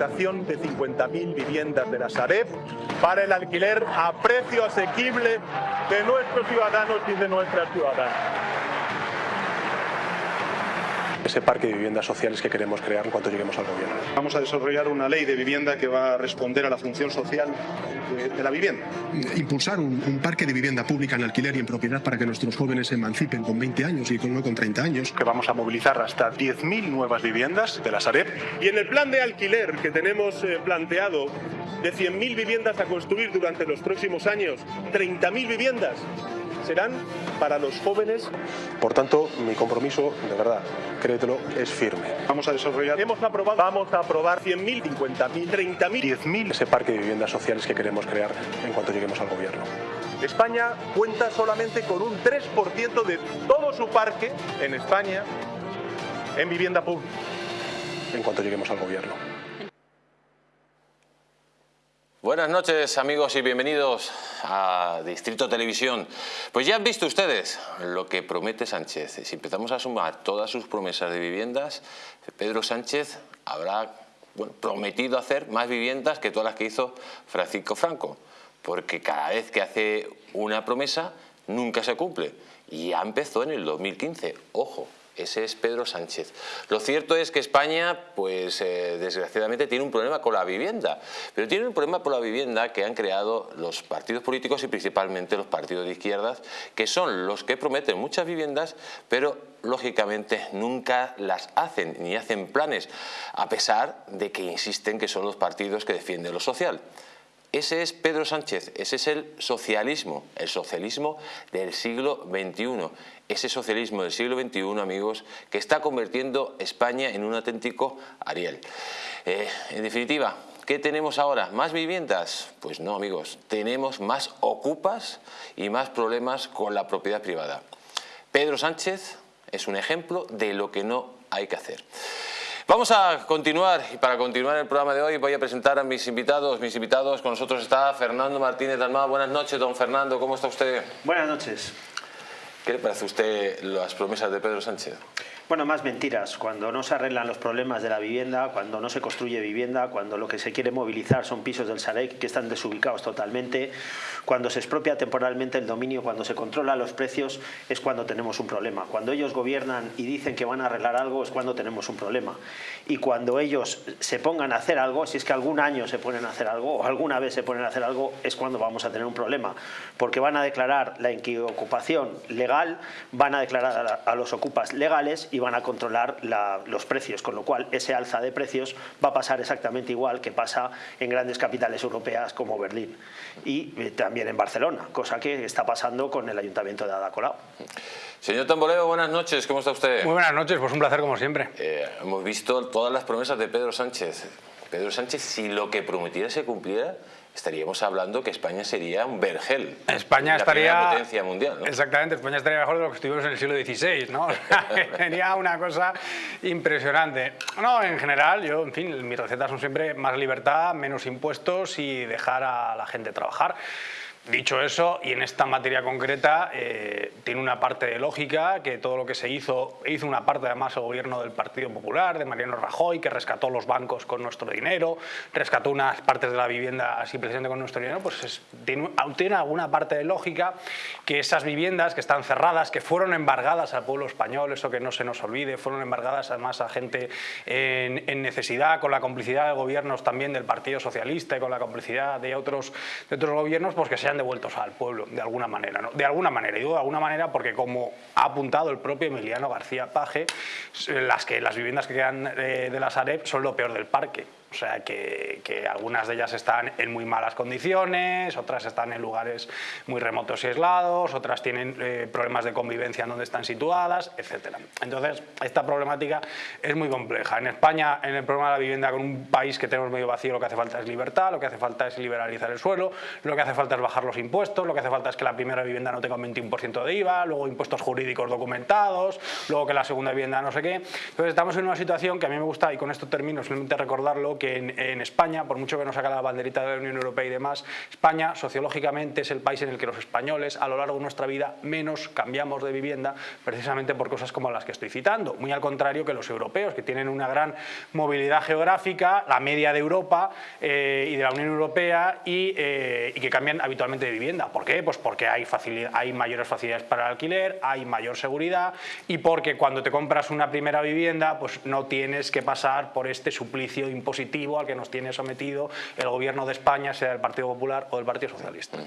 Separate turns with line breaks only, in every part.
de 50.000 viviendas de la Sareb para el alquiler a precio asequible de nuestros ciudadanos y de nuestras ciudadanas.
Ese parque de viviendas sociales que queremos crear en cuanto lleguemos al gobierno.
Vamos a desarrollar una ley de vivienda que va a responder a la función social de, de la vivienda.
Impulsar un, un, parque de vivienda pública en alquiler y en propiedad para que nuestros jóvenes se emancipen con 20 años y con, no con 30 años.
Que vamos a movilizar hasta 10.000 nuevas viviendas de la Sareb. Y en el plan de alquiler que tenemos eh, planteado de 100.000 viviendas a construir durante los próximos años, 30.000 viviendas serán para los jóvenes.
Por tanto, mi compromiso, de verdad, créetelo, es firme.
Vamos a desarrollar, hemos aprobado, vamos a aprobar 100.000, 50.000, 30.000, 10.000.
Ese parque de viviendas sociales que queremos crear en cuanto lleguemos al gobierno.
España cuenta solamente con un 3% de todo su parque en España en vivienda pública.
En cuanto lleguemos al gobierno.
Buenas noches amigos y bienvenidos a Distrito Televisión. Pues ya han visto ustedes lo que promete Sánchez. Si empezamos a sumar todas sus promesas de viviendas, Pedro Sánchez habrá prometido hacer más viviendas que todas las que hizo Francisco Franco. Porque cada vez que hace una promesa nunca se cumple. Y ya empezó en el 2015. Ojo, ese es Pedro Sánchez. Lo cierto es que España, pues eh, desgraciadamente, tiene un problema con la vivienda. Pero tiene un problema por la vivienda que han creado los partidos políticos y principalmente los partidos de izquierdas, que son los que prometen muchas viviendas, pero lógicamente nunca las hacen, ni hacen planes, a pesar de que insisten que son los partidos que defienden lo social. Ese es Pedro Sánchez, ese es el socialismo, el socialismo del siglo XXI. Ese socialismo del siglo XXI, amigos, que está convirtiendo España en un auténtico Ariel. Eh, en definitiva, ¿qué tenemos ahora? ¿Más viviendas? Pues no, amigos, tenemos más ocupas y más problemas con la propiedad privada. Pedro Sánchez es un ejemplo de lo que no hay que hacer. Vamos a continuar y para continuar el programa de hoy voy a presentar a mis invitados. Mis invitados con nosotros está Fernando Martínez Dalmá. Buenas noches, don Fernando. ¿Cómo está usted?
Buenas noches.
¿Qué le parece a usted las promesas de Pedro Sánchez?
Bueno, más mentiras. Cuando no se arreglan los problemas de la vivienda, cuando no se construye vivienda, cuando lo que se quiere movilizar son pisos del Sarec que están desubicados totalmente, cuando se expropia temporalmente el dominio, cuando se controla los precios, es cuando tenemos un problema. Cuando ellos gobiernan y dicen que van a arreglar algo, es cuando tenemos un problema. Y cuando ellos se pongan a hacer algo, si es que algún año se ponen a hacer algo o alguna vez se ponen a hacer algo, es cuando vamos a tener un problema. Porque van a declarar la ocupación legal, van a declarar a, los ocupas legales y van a controlar la, los precios, con lo cual ese alza de precios va a pasar exactamente igual que pasa en grandes capitales europeas como Berlín y eh, también en Barcelona, cosa que está pasando con el Ayuntamiento de Ada Colau.
Señor Tamboleo, buenas noches, ¿cómo está usted?
Muy buenas noches, pues un placer como siempre.
Eh, hemos visto todas las promesas de Pedro Sánchez. Pedro Sánchez, si lo que prometiera se cumpliera, estaríamos hablando que España sería un vergel.
España
la
estaría...
potencia mundial, ¿no?
Exactamente, España estaría mejor de lo que estuvimos en el siglo XVI, ¿no? Tenía una cosa impresionante. No, en general, yo, en fin, mis recetas son siempre más libertad, menos impuestos y dejar a la gente trabajar. Dicho eso, y en esta materia concreta, eh, tiene una parte de lógica, que todo lo que se hizo, hizo una parte además el gobierno del Partido Popular, de Mariano Rajoy, que rescató los bancos con nuestro dinero, rescató unas partes de la vivienda así precisamente con nuestro dinero, pues es, tiene, alguna parte de lógica que esas viviendas que están cerradas, que fueron embargadas al pueblo español, eso que no se nos olvide, fueron embargadas además a gente en, necesidad, con la complicidad de gobiernos también del Partido Socialista y con la complicidad de otros, de otros gobiernos, pues que devueltos al pueblo, de alguna manera. ¿no? De alguna manera, digo de alguna manera porque como ha apuntado el propio Emiliano García Paje, las, que, las viviendas que quedan de, de la Sareb son lo peor del parque. O sea, que, algunas de ellas están en muy malas condiciones, otras están en lugares muy remotos y aislados, otras tienen eh, problemas de convivencia en donde están situadas, etc. Entonces, esta problemática es muy compleja. En España, en el problema de la vivienda, con un país que tenemos medio vacío, lo que hace falta es libertad, lo que hace falta es liberalizar el suelo, lo que hace falta es bajar bajar los impuestos, lo que hace falta es que la primera vivienda no tenga un 21% de IVA, luego impuestos jurídicos documentados, luego que la segunda vivienda no sé qué. Entonces estamos en una situación que a mí me gusta, y con esto termino, simplemente recordarlo, que en, España, por mucho que nos saca la banderita de la Unión Europea y demás, España sociológicamente es el país en el que los españoles a lo largo de nuestra vida menos cambiamos de vivienda precisamente por cosas como las que estoy citando, muy al contrario que los europeos, que tienen una gran movilidad geográfica, la media de Europa eh, y de la Unión Europea eh, y, que cambian habitualmente de vivienda. ¿Por qué? Pues porque hay, hay mayores facilidades para el alquiler, hay mayor seguridad y porque cuando te compras una primera vivienda pues no tienes que pasar por este suplicio impositivo al que nos tiene sometido el gobierno de España, sea del Partido Popular o del Partido Socialista.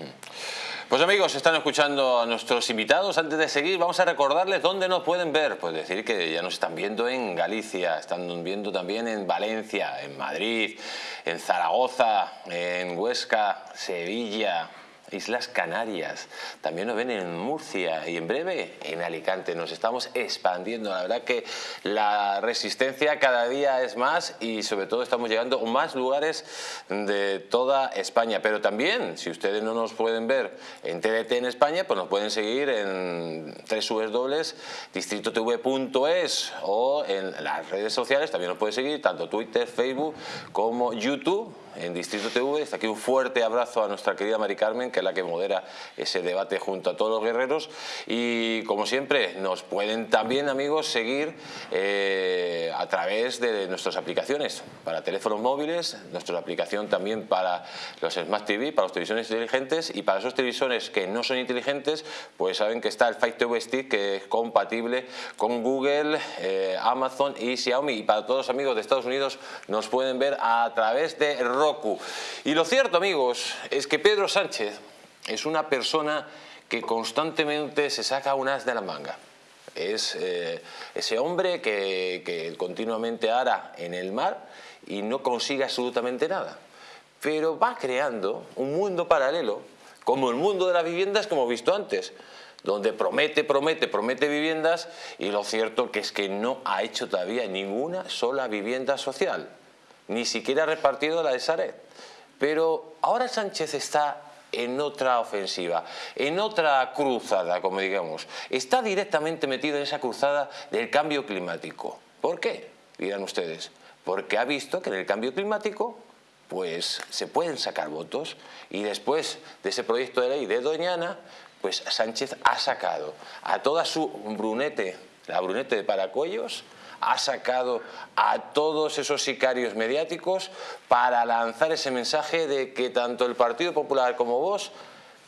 Pues amigos, están escuchando a nuestros invitados. Antes de seguir, vamos a recordarles dónde nos pueden ver. Pues decir que ya nos están viendo en Galicia, están viendo también en Valencia, en Madrid, en Zaragoza, en Huesca, Sevilla, Islas Canarias, también nos ven en Murcia y en breve en Alicante. Nos estamos expandiendo, la verdad que la resistencia cada día es más y sobre todo estamos llegando a más lugares de toda España. Pero también, si ustedes no nos pueden ver en TDT en España, pues nos pueden seguir en www.distritotv.es o en las redes sociales, también nos pueden seguir tanto Twitter, Facebook como YouTube en Distrito TV. Está aquí un fuerte abrazo a nuestra querida Mari Carmen, que es la que modera ese debate junto a todos los guerreros. Y como siempre, nos pueden también, amigos, seguir eh, a través de nuestras aplicaciones para teléfonos móviles, nuestra aplicación también para los Smart TV, para los televisores inteligentes y para esos televisores que no son inteligentes, pues saben que está el Fight TV Stick que es compatible con Google, eh, Amazon y Xiaomi. Y para todos los amigos de Estados Unidos nos pueden ver a través de y lo cierto, amigos, es que Pedro Sánchez es una persona que constantemente se saca un as de la manga. Es eh, ese hombre que, continuamente ara en el mar y no consigue absolutamente nada. Pero va creando un mundo paralelo, como el mundo de las viviendas que hemos visto antes, donde promete, promete, promete viviendas y lo cierto que es que no ha hecho todavía ninguna sola vivienda social ni siquiera repartido la de Saret. Pero ahora Sánchez está en otra ofensiva, en otra cruzada, como digamos. Está directamente metido en esa cruzada del cambio climático. ¿Por qué? Dirán ustedes. Porque ha visto que en el cambio climático pues se pueden sacar votos y después de ese proyecto de ley de Doñana, pues Sánchez ha sacado a toda su brunete, la brunete de Paracuellos, ha sacado a todos esos sicarios mediáticos para lanzar ese mensaje de que tanto el Partido Popular como vos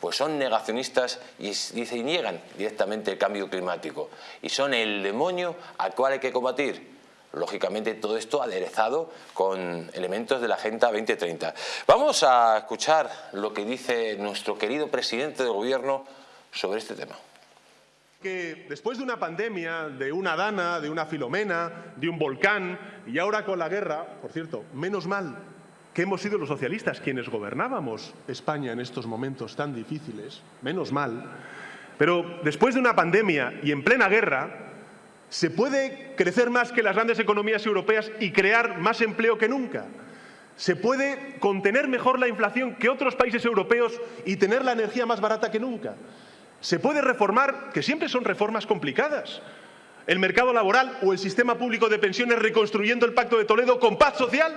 pues son negacionistas y, y niegan directamente el cambio climático y son el demonio al cual hay que combatir. Lógicamente todo esto aderezado con elementos de la Agenda 2030. Vamos a escuchar lo que dice nuestro querido presidente del Gobierno sobre este tema
después de una pandemia, de una Dana, de una Filomena, de un volcán y ahora con la guerra, por cierto, menos mal que hemos sido los socialistas quienes gobernábamos España en estos momentos tan difíciles, menos mal, pero después de una pandemia y en plena guerra, se puede crecer más que las grandes economías europeas y crear más empleo que nunca. Se puede contener mejor la inflación que otros países europeos y tener la energía más barata que nunca. Se puede reformar, que siempre son reformas complicadas, el mercado laboral o el sistema público de pensiones reconstruyendo el Pacto de Toledo con paz social.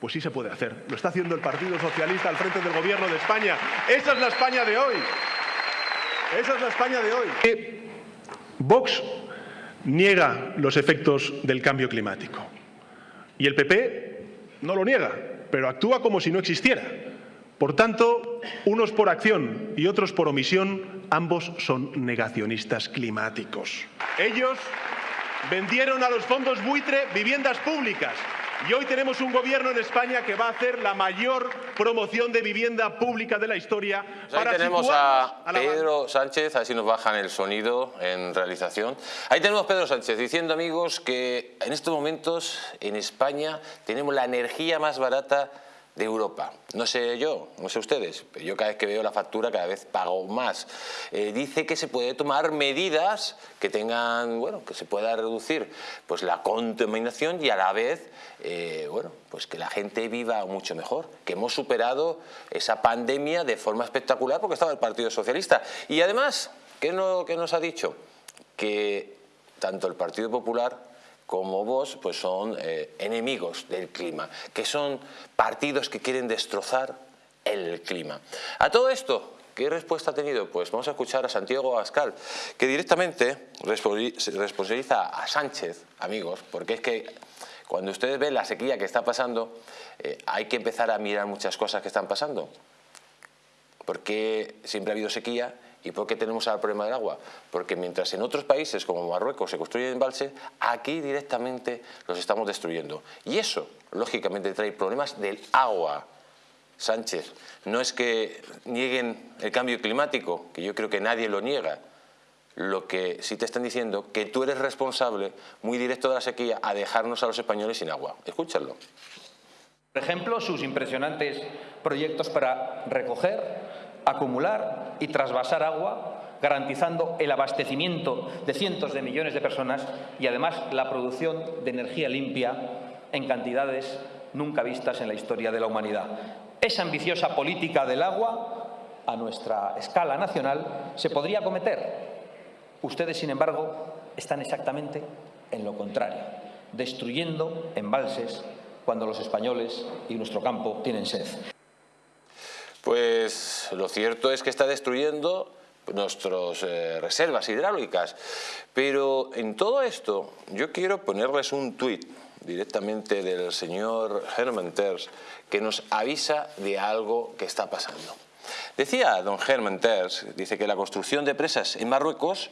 Pues sí se puede hacer. Lo está haciendo el Partido Socialista al frente del Gobierno de España. Esa es la España de hoy. Esa es la España de hoy. Vox niega los efectos del cambio climático. Y el PP no lo niega, pero actúa como si no existiera. Por tanto, unos por acción y otros por omisión, ambos son negacionistas climáticos. Ellos vendieron a los fondos buitre viviendas públicas y hoy tenemos un gobierno en España que va a hacer la mayor promoción de vivienda pública de la historia.
Pues ahí tenemos a, Pedro Sánchez, a ver si nos bajan el sonido en realización. Ahí tenemos a Pedro Sánchez diciendo, amigos, que en estos momentos en España tenemos la energía más barata de Europa. No sé yo, no sé ustedes, pero yo cada vez que veo la factura cada vez pago más. Eh, dice que se puede tomar medidas que tengan, bueno, que se pueda reducir pues la contaminación y a la vez, eh, bueno, pues que la gente viva mucho mejor, que hemos superado esa pandemia de forma espectacular porque estaba el Partido Socialista. Y además, ¿qué, no, qué nos ha dicho? Que tanto el Partido Popular como vos, pues son eh, enemigos del clima, que son partidos que quieren destrozar el clima. A todo esto, ¿qué respuesta ha tenido? Pues vamos a escuchar a Santiago Abascal, que directamente responsabiliza a Sánchez, amigos, porque es que cuando ustedes ven la sequía que está pasando, eh, hay que empezar a mirar muchas cosas que están pasando. Porque siempre ha habido sequía ¿Y por qué tenemos el problema del agua? Porque mientras en otros países como Marruecos se construyen embalses, aquí directamente los estamos destruyendo. Y eso, lógicamente, trae problemas del agua. Sánchez, no es que nieguen el cambio climático, que yo creo que nadie lo niega, lo que sí te están diciendo que tú eres responsable muy directo de la sequía a dejarnos a los españoles sin agua. Escúchalo.
Por ejemplo, sus impresionantes proyectos para recoger, acumular y trasvasar agua, garantizando el abastecimiento de cientos de millones de personas y además la producción de energía limpia en cantidades nunca vistas en la historia de la humanidad. Esa ambiciosa política del agua, a nuestra escala nacional, se podría cometer. Ustedes, sin embargo, están exactamente en lo contrario, destruyendo embalses cuando los españoles y nuestro campo tienen sed.
Pues lo cierto es que está destruyendo nuestras eh, reservas hidráulicas. Pero en todo esto yo quiero ponerles un tuit directamente del señor Herman Terz que nos avisa de algo que está pasando. Decía don Germán Terz, dice que la construcción de presas en Marruecos,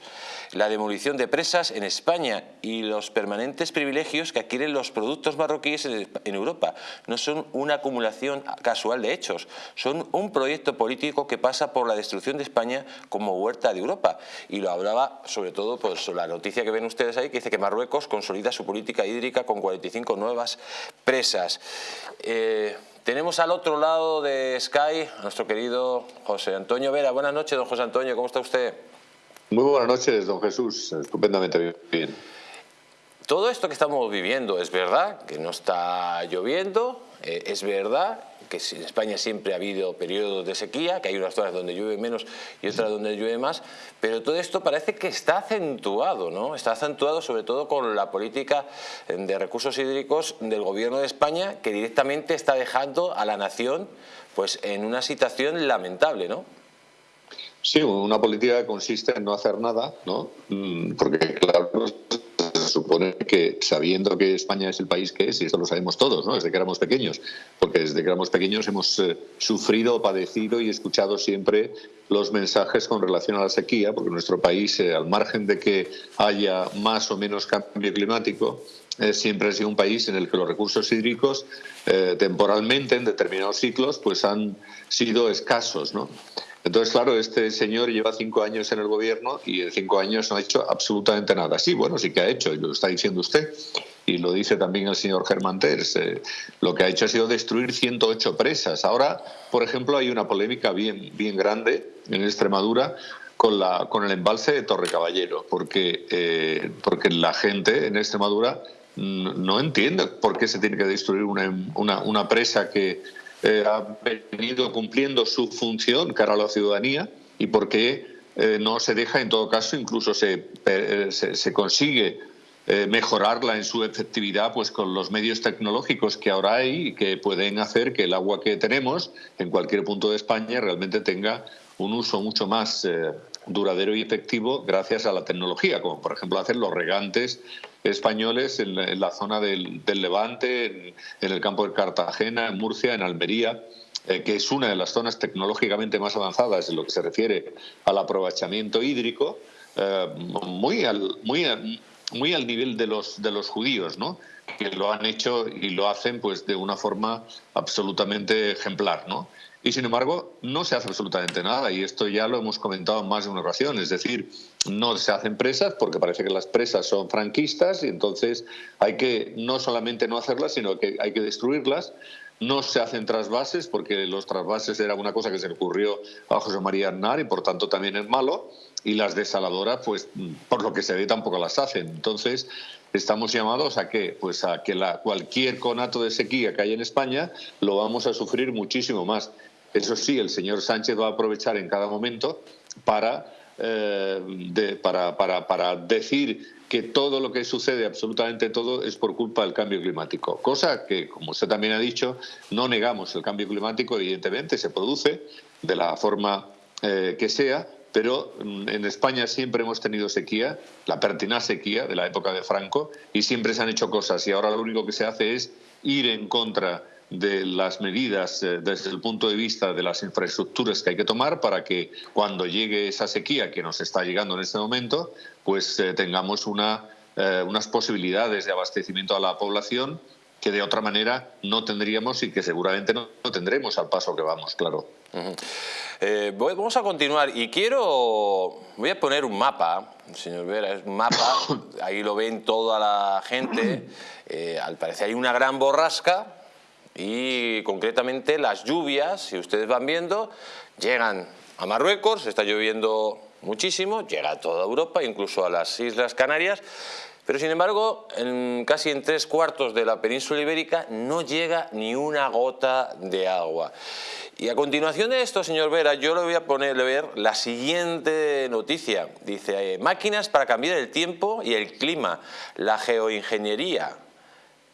la demolición de presas en España y los permanentes privilegios que adquieren los productos marroquíes en Europa no son una acumulación casual de hechos, son un proyecto político que pasa por la destrucción de España como huerta de Europa. Y lo hablaba sobre todo pues, la noticia que ven ustedes ahí, que dice que Marruecos consolida su política hídrica con 45 nuevas presas. Eh, tenemos al otro lado de Sky a nuestro querido José Antonio Vera. Buenas noches, don José Antonio, ¿cómo está usted?
Muy buenas noches, don Jesús, estupendamente bien.
Todo esto que estamos viviendo es verdad, que no está lloviendo, eh, es verdad que en España siempre ha habido periodos de sequía, que hay unas zonas donde llueve menos y otras donde llueve más, pero todo esto parece que está acentuado, ¿no? Está acentuado sobre todo con la política de recursos hídricos del gobierno de España, que directamente está dejando a la nación pues en una situación lamentable, ¿no?
Sí, una política que consiste en no hacer nada, ¿no? Mm, porque claro, supone que sabiendo que España es el país que es, y esto lo sabemos todos, ¿no? desde que éramos pequeños, porque desde que éramos pequeños hemos eh, sufrido, padecido y escuchado siempre los mensajes con relación a la sequía, porque nuestro país, eh, al margen de que haya más o menos cambio climático, eh, siempre ha sido un país en el que los recursos hídricos temporalmente en determinados ciclos pues han sido escasos, ¿no? Entonces, claro, este señor lleva cinco años en el gobierno y en cinco años no ha hecho absolutamente nada. Sí, bueno, sí que ha hecho, y lo está diciendo usted, y lo dice también el señor Germán Terz. Eh, lo que ha hecho ha sido destruir 108 presas. Ahora, por ejemplo, hay una polémica bien, bien grande en Extremadura con, la, con el embalse de Torre Caballero, porque, eh, porque la gente en Extremadura no entiende por qué se tiene que destruir una, una, una presa que eh, ha venido cumpliendo su función cara a la ciudadanía y por qué eh, no se deja, en todo caso, incluso se, eh, se, consigue mejorarla en su efectividad pues con los medios tecnológicos que ahora hay y que pueden hacer que el agua que tenemos en cualquier punto de España realmente tenga un uso mucho más duradero y efectivo gracias a la tecnología, como por ejemplo hacen los regantes españoles en la, zona del, Levante, en, el campo de Cartagena, en Murcia, en Almería, eh, que es una de las zonas tecnológicamente más avanzadas en lo que se refiere al aprovechamiento hídrico, eh, muy, al, nivel de los, de los judíos, ¿no? que lo han hecho y lo hacen pues de una forma absolutamente ejemplar, ¿no? Y sin embargo, no se hace absolutamente nada, y esto ya lo hemos comentado en más de una ocasión. Es decir, no se hacen presas porque parece que las presas son franquistas y entonces hay que no solamente no hacerlas, sino que hay que destruirlas. no se hacen trasvases porque los trasvases era una cosa que se le ocurrió a José María Aznar y por tanto también es malo y las desaladoras pues por lo que se ve tampoco las hacen. Entonces estamos llamados a que pues a que la, cualquier conato de sequía que haya en España lo vamos a sufrir muchísimo más. Eso sí, el señor Sánchez va a aprovechar en cada momento para, eh, para, para, para decir que todo lo que sucede, absolutamente todo, es por culpa del cambio climático. Cosa que, como usted también ha dicho, no negamos el cambio climático, evidentemente se produce de la forma eh, que sea, pero mm, en España siempre hemos tenido sequía, la pertinaz sequía de la época de Franco, y siempre se han hecho cosas, y ahora lo único que se hace es ir en contra de las medidas eh, desde el punto de vista de las infraestructuras que hay que tomar para que cuando llegue esa sequía que nos está llegando en este momento, pues eh, tengamos una, eh, unas posibilidades de abastecimiento a la población que de otra manera no tendríamos y que seguramente no, tendremos al paso que vamos, claro.
vamos a continuar y quiero, voy a poner un mapa, señor Vera, es un mapa, ahí lo ven toda la gente, al parecer hay una gran borrasca, y concretamente las lluvias, si ustedes van viendo, llegan a Marruecos, está lloviendo muchísimo, llega a toda Europa, incluso a las Islas Canarias, pero sin embargo, en, casi en tres cuartos de la península ibérica no llega ni una gota de agua. Y a continuación de esto, señor Vera, yo le voy a poner ver la siguiente noticia. Dice, eh, máquinas para cambiar el tiempo y el clima, la geoingeniería.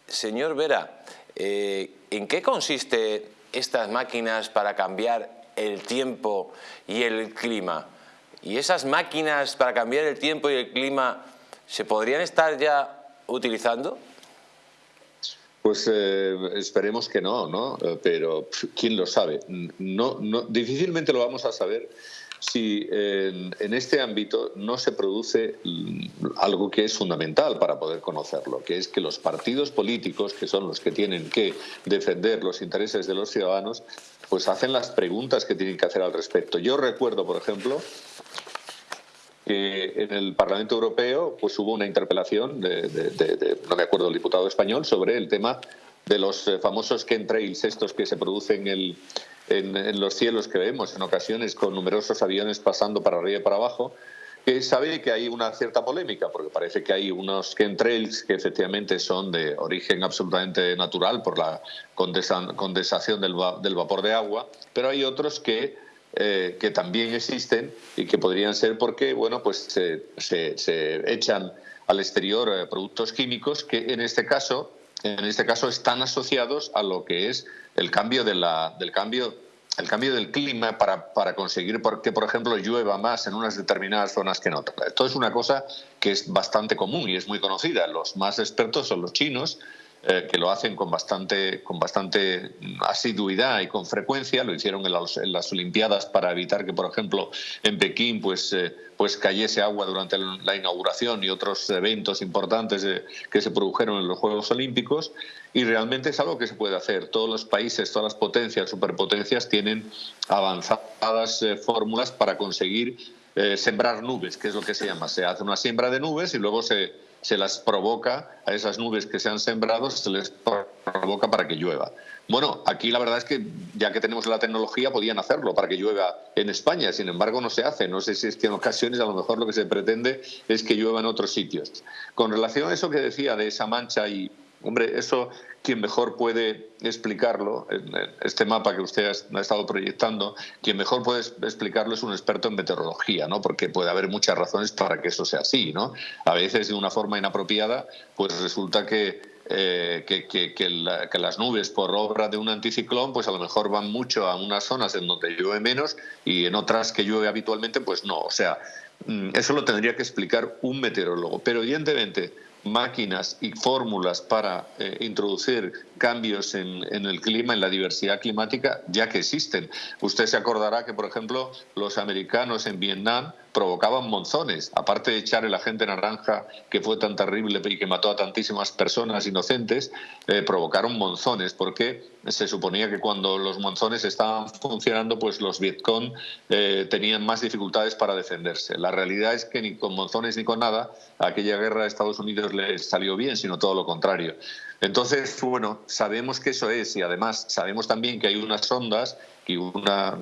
Señor Vera, eh, ¿En qué consiste estas máquinas para cambiar el tiempo y el clima? ¿Y esas máquinas para cambiar el tiempo y el clima se podrían estar ya utilizando?
Pues eh, esperemos que no, ¿no? Eh, pero quién lo sabe. No, no, difícilmente lo vamos a saber si en, este ámbito no se produce algo que es fundamental para poder conocerlo, que es que los partidos políticos, que son los que tienen que defender los intereses de los ciudadanos, pues hacen las preguntas que tienen que hacer al respecto. Yo recuerdo, por ejemplo, que en el Parlamento Europeo pues hubo una interpelación de, no me acuerdo, el diputado español sobre el tema de los eh, famosos chemtrails, estos que se producen en, en, los cielos que vemos en ocasiones con numerosos aviones pasando para arriba y para abajo, que sabe que hay una cierta polémica, porque parece que hay unos chemtrails que efectivamente son de origen absolutamente natural por la condensación del, vapor de agua, pero hay otros que, eh, que también existen y que podrían ser porque bueno, pues se, se echan al exterior eh, productos químicos que en este caso en este caso están asociados a lo que es el cambio, de la, del, cambio, el cambio del clima para, para conseguir que, por ejemplo, llueva más en unas determinadas zonas que en otras. Esto es una cosa que es bastante común y es muy conocida. Los más expertos son los chinos, eh, que lo hacen con bastante, con bastante asiduidad y con frecuencia. Lo hicieron en, las Olimpiadas para evitar que, por ejemplo, en Pekín pues, eh, pues cayese agua durante la inauguración y otros eventos importantes que se produjeron en los Juegos Olímpicos. Y realmente es algo que se puede hacer. Todos los países, todas las potencias, superpotencias tienen avanzadas eh, fórmulas para conseguir sembrar nubes, que es lo que se llama. Se hace una siembra de nubes y luego se se las provoca a esas nubes que se han sembrado, se les provoca para que llueva. Bueno, aquí la verdad es que ya que tenemos la tecnología podían hacerlo para que llueva en España, sin embargo no se hace. No sé si es que en ocasiones a lo mejor lo que se pretende es que llueva en otros sitios. Con relación a eso que decía de esa mancha y, hombre, eso quien mejor puede explicarlo, este mapa que usted ha estado proyectando, quien mejor puede explicarlo es un experto en meteorología, ¿no? porque puede haber muchas razones para que eso sea así. ¿no? A veces de una forma inapropiada, pues resulta que eh, que, las nubes por obra de un anticiclón pues a lo mejor van mucho a unas zonas en donde llueve menos y en otras que llueve habitualmente pues no. O sea, mm, eso lo tendría que explicar un meteorólogo. Pero evidentemente máquinas y fórmulas para eh, introducir cambios en, el clima, en la diversidad climática, ya que existen. Usted se acordará que, por ejemplo, los americanos en Vietnam provocaban monzones, aparte de echar el agente naranja que fue tan terrible y que mató a tantísimas personas inocentes, eh, provocaron monzones, porque se suponía que cuando los monzones estaban funcionando, pues los Vietcong eh, tenían más dificultades para defenderse. La realidad es que ni con monzones ni con nada, aquella guerra de Estados Unidos les salió bien, sino todo lo contrario. Entonces, bueno, sabemos que eso es y además sabemos también que hay unas ondas que una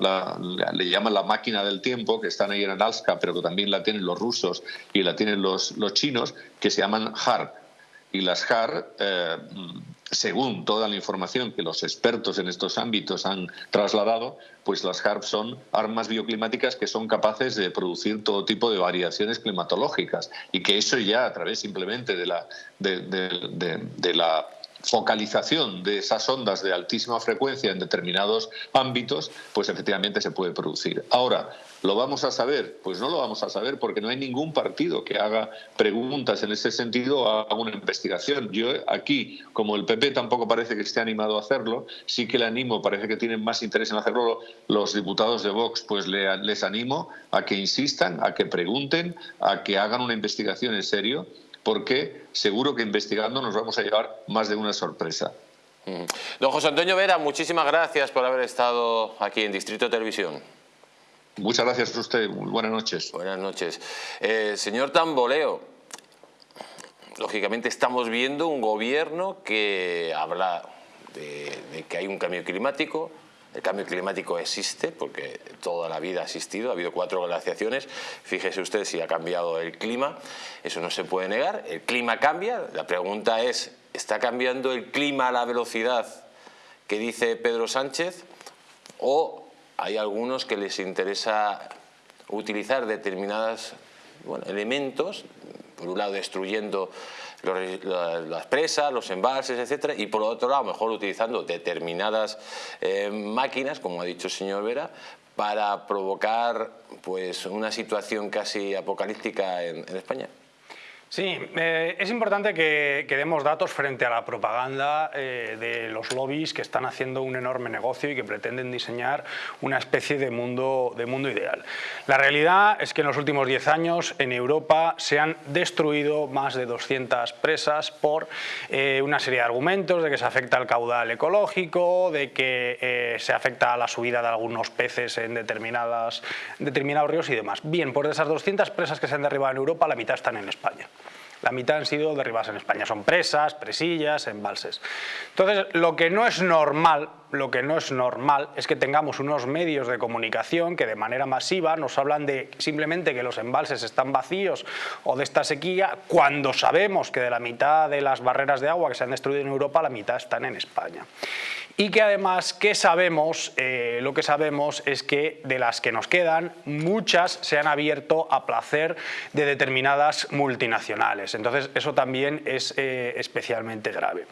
le llaman la máquina del tiempo, que están ahí en Alaska, pero que también la tienen los rusos y la tienen los, los chinos, que se llaman HAR. Y las HAR, eh, según toda la información que los expertos en estos ámbitos han trasladado, pues las HAR son armas bioclimáticas que son capaces de producir todo tipo de variaciones climatológicas y que eso ya a través simplemente de la, de la focalización de esas ondas de altísima frecuencia en determinados ámbitos, pues efectivamente se puede producir. Ahora, ¿lo vamos a saber? Pues no lo vamos a saber porque no hay ningún partido que haga preguntas en ese sentido o haga una investigación. Yo aquí, como el PP tampoco parece que esté animado a hacerlo, sí que le animo, parece que tienen más interés en hacerlo los diputados de Vox, pues les animo a que insistan, a que pregunten, a que hagan una investigación en serio porque seguro que investigando nos vamos a llevar más de una sorpresa.
Don José Antonio Vera, muchísimas gracias por haber estado aquí en Distrito Televisión.
Muchas gracias a usted, buenas noches.
Buenas noches. Eh, señor Tamboleo, lógicamente estamos viendo un gobierno que habla de que hay un cambio climático, el cambio climático existe porque toda la vida ha existido, ha habido cuatro glaciaciones, fíjese usted si ha cambiado el clima, eso no se puede negar, el clima cambia, la pregunta es, ¿está cambiando el clima a la velocidad que dice Pedro Sánchez o hay algunos que les interesa utilizar determinados elementos, por un lado destruyendo las presas, los embalses, etcétera, y por otro lado, mejor utilizando determinadas eh, máquinas, como ha dicho el señor Vera, para provocar pues, una situación casi apocalíptica en España.
Sí, eh, es importante que, demos datos frente a la propaganda eh, de los lobbies que están haciendo un enorme negocio y que pretenden diseñar una especie de mundo, de mundo ideal. La realidad es que en los últimos 10 años en Europa se han destruido más de 200 presas por eh, una serie de argumentos de que se afecta al caudal ecológico, de que se afecta a la subida de algunos peces en determinadas, determinados ríos y demás. Bien, por esas 200 presas que se han derribado en Europa, la mitad están en España. La mitad han sido derribadas en España, son presas, presillas, embalses. Entonces, lo que no es normal, lo que no es normal es que tengamos unos medios de comunicación que de manera masiva nos hablan de simplemente que los embalses están vacíos o de esta sequía, cuando sabemos que de la mitad de las barreras de agua que se han destruido en Europa, la mitad están en España y que además, ¿qué sabemos? Eh, lo que sabemos es que de las que nos quedan, muchas se han abierto a placer de determinadas multinacionales. Entonces, eso también es eh, especialmente grave.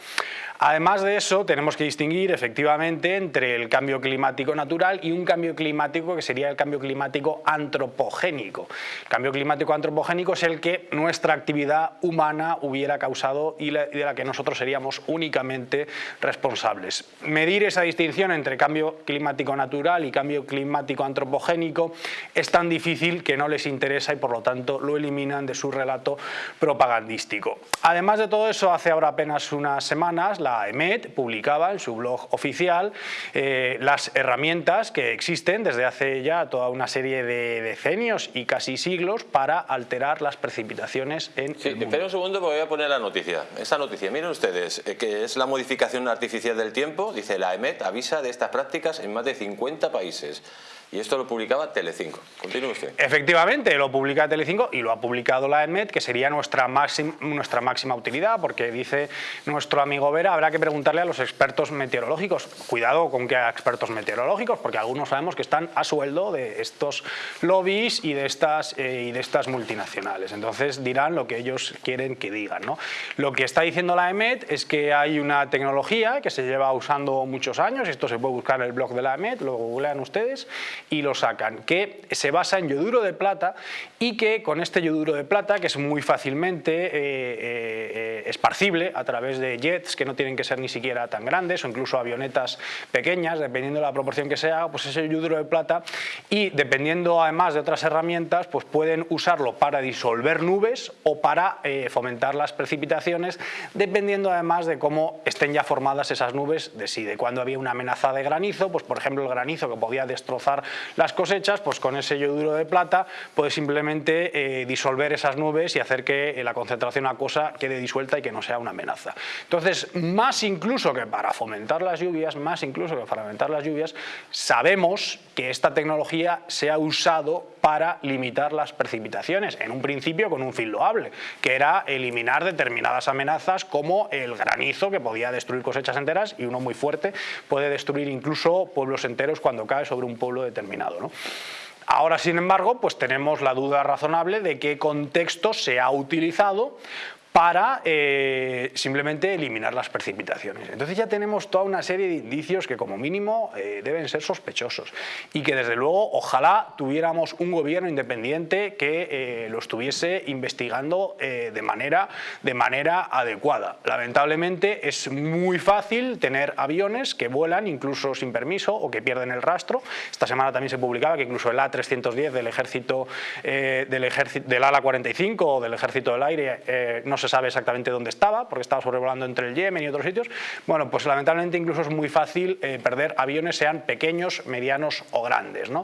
Además de eso, tenemos que distinguir efectivamente entre el cambio climático natural y un cambio climático que sería el cambio climático antropogénico. El cambio climático antropogénico es el que nuestra actividad humana hubiera causado y de la que nosotros seríamos únicamente responsables. Medir esa distinción entre cambio climático natural y cambio climático antropogénico es tan difícil que no les interesa y por lo tanto lo eliminan de su relato propagandístico. Además de todo eso, hace ahora apenas unas semanas la EMET publicaba en su blog oficial eh, las herramientas que existen desde hace ya toda una serie de decenios y casi siglos para alterar las precipitaciones en
sí,
el mundo.
Espera un segundo porque voy a poner la noticia. Esta noticia, miren ustedes, eh, que es la modificación artificial del tiempo, dice la EMET avisa de estas prácticas en más de 50 países. Y esto lo publicaba Telecinco. Continúe usted.
Efectivamente, lo publica Telecinco y lo ha publicado la EMET, que sería nuestra, nuestra máxima utilidad, porque dice nuestro amigo Vera, habrá que preguntarle a los expertos meteorológicos. Cuidado con que haya expertos meteorológicos, porque algunos sabemos que están a sueldo de estos lobbies y de estas, eh, y de estas multinacionales. Entonces dirán lo que ellos quieren que digan. ¿no? Lo que está diciendo la EMET es que hay una tecnología que se lleva usando muchos años, esto se puede buscar en el blog de la EMET, lo googlean ustedes, y lo sacan, que se basa en yoduro de plata y que con este yoduro de plata, que es muy fácilmente eh, eh, esparcible a través de jets que no tienen que ser ni siquiera tan grandes o incluso avionetas pequeñas, dependiendo de la proporción que sea, pues ese yoduro de plata y dependiendo además de otras herramientas, pues pueden usarlo para disolver nubes o para eh, fomentar las precipitaciones, dependiendo además de cómo estén ya formadas esas nubes de de cuando había una amenaza de granizo, pues por ejemplo el granizo que podía destrozar las cosechas, pues con ese yoduro de plata puede simplemente eh, disolver esas nubes y hacer que la concentración acuosa quede disuelta y que no sea una amenaza. Entonces, más incluso que para fomentar las lluvias, más incluso que para fomentar las lluvias, sabemos que esta tecnología se ha usado para limitar las precipitaciones, en un principio con un fin loable, que era eliminar determinadas amenazas como el granizo que podía destruir cosechas enteras y uno muy fuerte puede destruir incluso pueblos enteros cuando cae sobre un pueblo determinado. Ahora, sin embargo, pues tenemos la duda razonable de qué contexto se ha utilizado para eh, simplemente eliminar las precipitaciones. Entonces ya tenemos toda una serie de indicios que como mínimo eh, deben ser sospechosos y que desde luego ojalá tuviéramos un gobierno independiente que eh, lo estuviese investigando de, manera, de manera adecuada. Lamentablemente es muy fácil tener aviones que vuelan incluso sin permiso o que pierden el rastro. Esta semana también se publicaba que incluso el A310 del ejército, del del ALA 45 o del ejército del aire no se sabe exactamente dónde estaba, porque estaba sobrevolando entre el Yemen y otros sitios, bueno, pues lamentablemente incluso es muy fácil eh, perder aviones, sean pequeños, medianos o grandes. ¿no?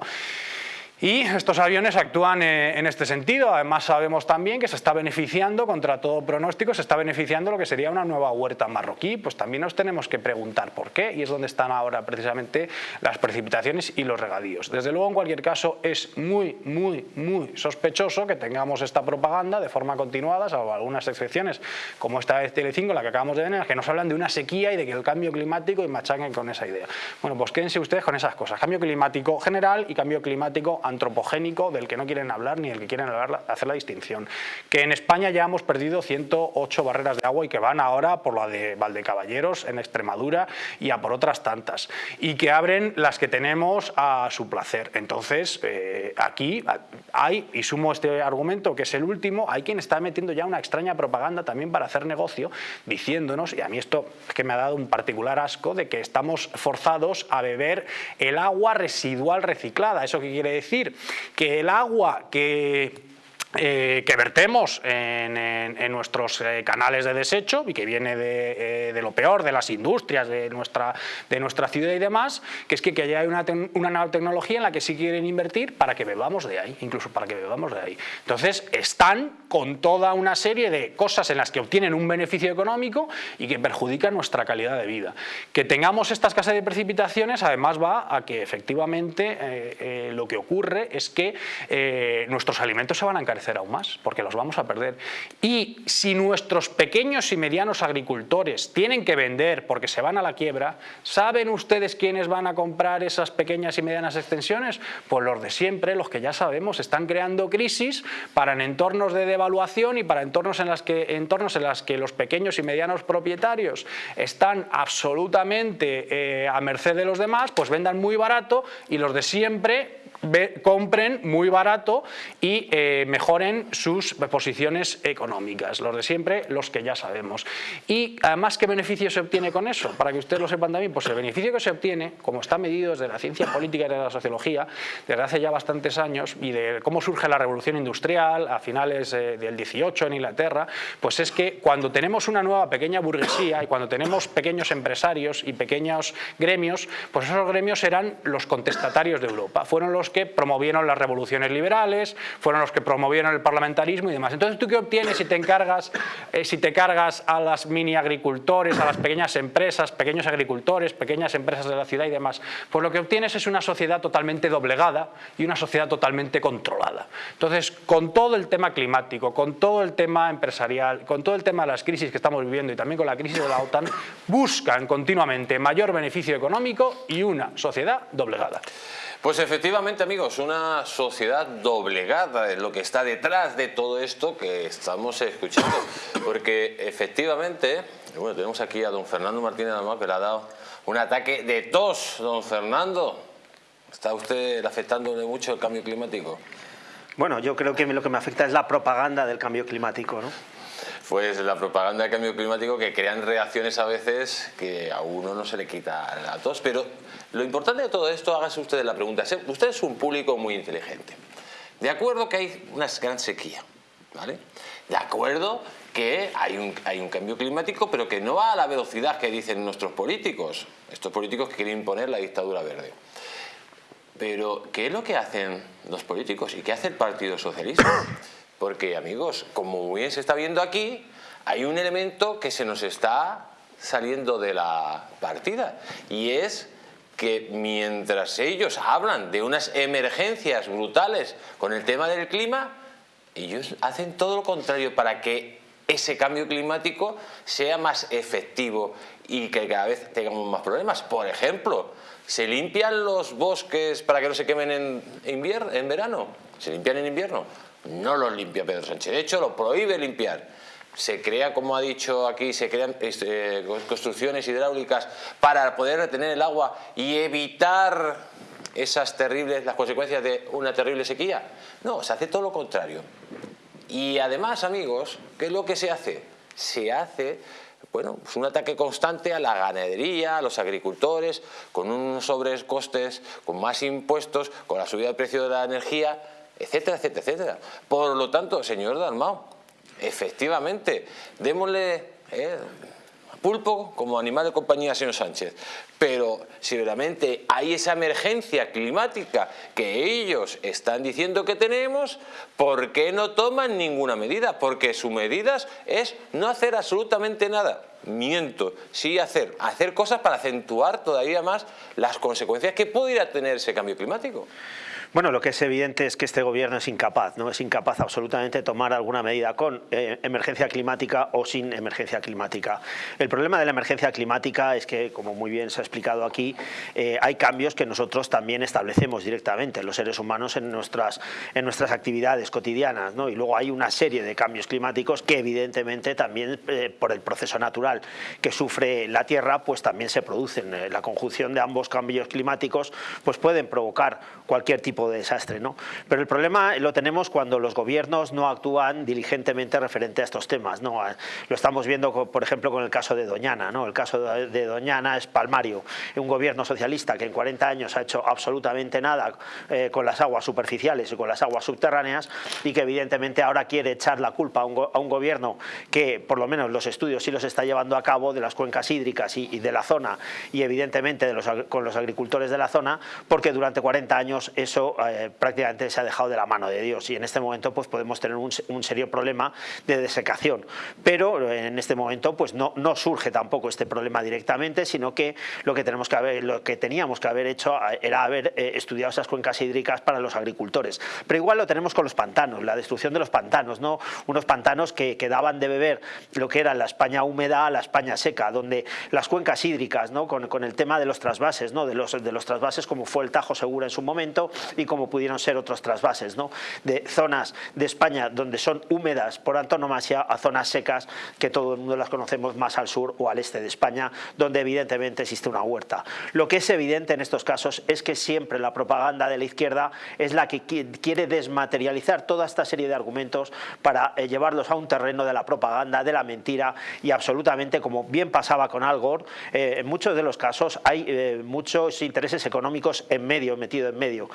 Y estos aviones actúan eh, en este sentido. Además sabemos también que se está beneficiando, contra todo pronóstico, se está beneficiando lo que sería una nueva huerta marroquí. Pues también nos tenemos que preguntar por qué y es donde están ahora precisamente las precipitaciones y los regadíos. Desde luego, en cualquier caso, es muy, muy, muy sospechoso que tengamos esta propaganda de forma continuada, salvo algunas excepciones, como esta de Telecinco, la que acabamos de ver, que nos hablan de una sequía y de que el cambio climático y machaquen con esa idea. Bueno, pues quédense ustedes con esas cosas. Cambio climático general y cambio climático antropogénico del que no quieren hablar ni del que quieren hablar, hacer la distinción. Que en España ya hemos perdido 108 barreras de agua y que van ahora por la de Valdecaballeros en Extremadura y a por otras tantas. Y que abren las que tenemos a su placer. Entonces, eh, aquí hay, y sumo este argumento que es el último, hay quien está metiendo ya una extraña propaganda también para hacer negocio, diciéndonos, y a mí esto es que me ha dado un particular asco, de que estamos forzados a beber el agua residual reciclada. ¿Eso qué quiere decir? Que el agua que eh, que vertemos en, nuestros eh, canales de desecho y que viene eh, de, lo peor, de las industrias, de nuestra, de nuestra ciudad y demás, que es que, que haya una, una nanotecnología en la que sí quieren invertir para que bebamos de ahí, incluso para que bebamos de ahí. Entonces están con toda una serie de cosas en las que obtienen un beneficio económico y que perjudican nuestra calidad de vida. Que tengamos esta escasez de precipitaciones además va a que efectivamente lo que ocurre es que nuestros alimentos se van a encarecer aún más, porque los vamos a perder. Y si nuestros pequeños y medianos agricultores tienen que vender porque se van a la quiebra, ¿saben ustedes quiénes van a comprar esas pequeñas y medianas extensiones? Pues los de siempre, los que ya sabemos, están creando crisis para en entornos de devaluación y para entornos en, las que, entornos en las que los pequeños y medianos propietarios están absolutamente eh, a merced de los demás, pues vendan muy barato y los de siempre compren muy barato y eh, mejoren sus posiciones económicas. Los de siempre, los que ya sabemos. Y además, ¿qué beneficio se obtiene con eso? Para que ustedes lo sepan también, pues el beneficio que se obtiene, como está medido desde la ciencia política y de la sociología, desde hace ya bastantes años, y de cómo surge la revolución industrial a finales eh, del 18 en Inglaterra, pues es que cuando tenemos una nueva pequeña burguesía y cuando tenemos pequeños empresarios y pequeños gremios, pues esos gremios eran los contestatarios de Europa. Fueron los que promovieron las revoluciones liberales, fueron los que promovieron el parlamentarismo y demás. Entonces, ¿tú qué obtienes si te encargas, eh, si te cargas a las mini agricultores, a las pequeñas empresas, pequeños agricultores, pequeñas empresas de la ciudad y demás? Pues lo que obtienes es una sociedad totalmente doblegada y una sociedad totalmente controlada. Entonces, con todo el tema climático, con todo el tema empresarial, con todo el tema de las crisis que estamos viviendo y también con la crisis de la OTAN, buscan continuamente mayor beneficio económico y una sociedad doblegada.
Pues efectivamente, amigos, una sociedad doblegada es lo que está detrás de todo esto que estamos escuchando. Porque efectivamente, bueno, tenemos aquí a don Fernando Martínez Amado que le ha dado un ataque de tos, don Fernando. ¿Está usted afectándole mucho el cambio climático?
Bueno, yo creo que lo que me afecta es la propaganda del cambio climático, ¿no?
Pues la propaganda del cambio climático que crean reacciones a veces que a uno no se le quita la tos, pero lo importante de todo esto, hágase ustedes la pregunta. Usted es un público muy inteligente. De acuerdo que hay una gran sequía, ¿vale? De acuerdo que hay un, hay un cambio climático, pero que no va a la velocidad que dicen nuestros políticos, estos políticos que quieren imponer la dictadura verde. pero ¿qué es lo que hacen los políticos y qué hace el Partido Socialista? Porque, amigos, como bien se está viendo aquí, hay un elemento que se nos está saliendo de la partida y es que mientras ellos hablan de unas emergencias brutales con el tema del clima, ellos hacen todo lo contrario para que ese cambio climático sea más efectivo y que cada vez tengamos más problemas. Por ejemplo, ¿se limpian los bosques para que no se quemen en, invierno, en verano? ¿Se limpian en invierno? No los limpia Pedro Sánchez. De hecho, lo prohíbe limpiar se crea, como ha dicho aquí, se crean este, construcciones hidráulicas para poder retener el agua y evitar esas terribles, las consecuencias de una terrible sequía. No, se hace todo lo contrario. Y además, amigos, ¿qué es lo que se hace? Se hace bueno, pues un ataque constante a la ganadería, a los agricultores, con unos sobrecostes, con más impuestos, con la subida del precio de la energía, etcétera, etcétera, etcétera. Por lo tanto, señor Dalmao, Efectivamente, démosle eh, pulpo como animal de compañía señor Sánchez. Pero si realmente hay esa emergencia climática que ellos están diciendo que tenemos, ¿por qué no toman ninguna medida? Porque su medida es no hacer absolutamente nada. Miento, sí hacer, hacer cosas para acentuar todavía más las consecuencias que pudiera tener ese cambio climático.
Bueno, lo que es evidente es que este gobierno es incapaz, ¿no? Es incapaz absolutamente de tomar alguna medida con eh, emergencia climática o sin emergencia climática. El problema de la emergencia climática es que, como muy bien se ha explicado aquí, eh, hay cambios que nosotros también establecemos directamente, los seres humanos, en nuestras, en nuestras actividades cotidianas, ¿no? Y luego hay una serie de cambios climáticos que evidentemente también eh, por el proceso natural que sufre la Tierra, pues también se producen. La conjunción de ambos cambios climáticos pues pueden provocar cualquier tipo de desastre. ¿no? Pero el problema lo tenemos cuando los gobiernos no actúan diligentemente referente a estos temas. ¿no? Lo estamos viendo, por ejemplo, con el caso de Doñana. ¿no? El caso de Doñana es palmario. Un gobierno socialista que en 40 años ha hecho absolutamente nada eh, con las aguas superficiales y con las aguas subterráneas y que evidentemente ahora quiere echar la culpa a un, gobierno que por lo menos los estudios sí los está llevando a cabo de las cuencas hídricas y, de la zona y evidentemente con los agricultores de la zona porque durante 40 años eso eh, prácticamente se ha dejado de la mano de Dios y en este momento pues podemos tener un, serio problema de desecación. Pero en este momento pues no, surge tampoco este problema directamente, sino que lo que, tenemos que haber, lo que teníamos que haber hecho eh, era haber eh, estudiado esas cuencas hídricas para los agricultores. Pero igual lo tenemos con los pantanos, la destrucción de los pantanos, ¿no? unos pantanos que, daban de beber lo que era la España húmeda a la España seca, donde las cuencas hídricas, ¿no? con, con el tema de los trasvases, ¿no? de, los, de los trasvases como fue el Tajo Segura en su momento y como pudieron ser otros trasvases, ¿no? de zonas de España donde son húmedas por antonomasia a zonas secas que todo el mundo las conocemos más al sur o al este de España, donde evidentemente existe una huerta. Lo que es evidente en estos casos es que siempre la propaganda de la izquierda es la que quiere desmaterializar toda esta serie de argumentos para eh, llevarlos a un terreno de la propaganda, de la mentira y absolutamente, como bien pasaba con Al Gore, eh, en muchos de los casos hay eh, muchos intereses económicos en medio, metido en medio.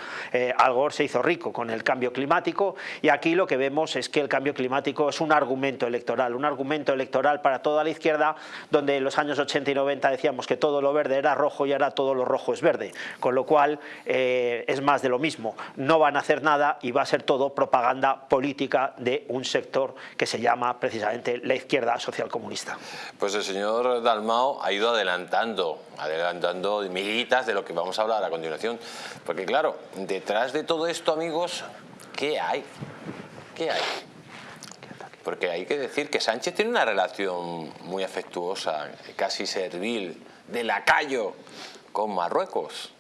Al Gore se hizo rico con el cambio climático y aquí lo que vemos es que el cambio climático es un argumento electoral, un argumento electoral para toda la izquierda, donde en los años 80 y 90 decíamos que todo lo verde era rojo y ahora todo lo rojo es verde, con lo cual eh, es más de lo mismo. No van a hacer nada y va a ser todo propaganda política de un sector que se llama precisamente la izquierda social comunista.
Pues el señor Dalmao ha ido adelantando, adelantando miguitas de lo que vamos a hablar a continuación, porque claro, detrás de todo esto, amigos, ¿qué hay? ¿Qué hay? Porque hay que decir que Sánchez tiene una relación muy afectuosa, casi servil, de lacayo con Marruecos.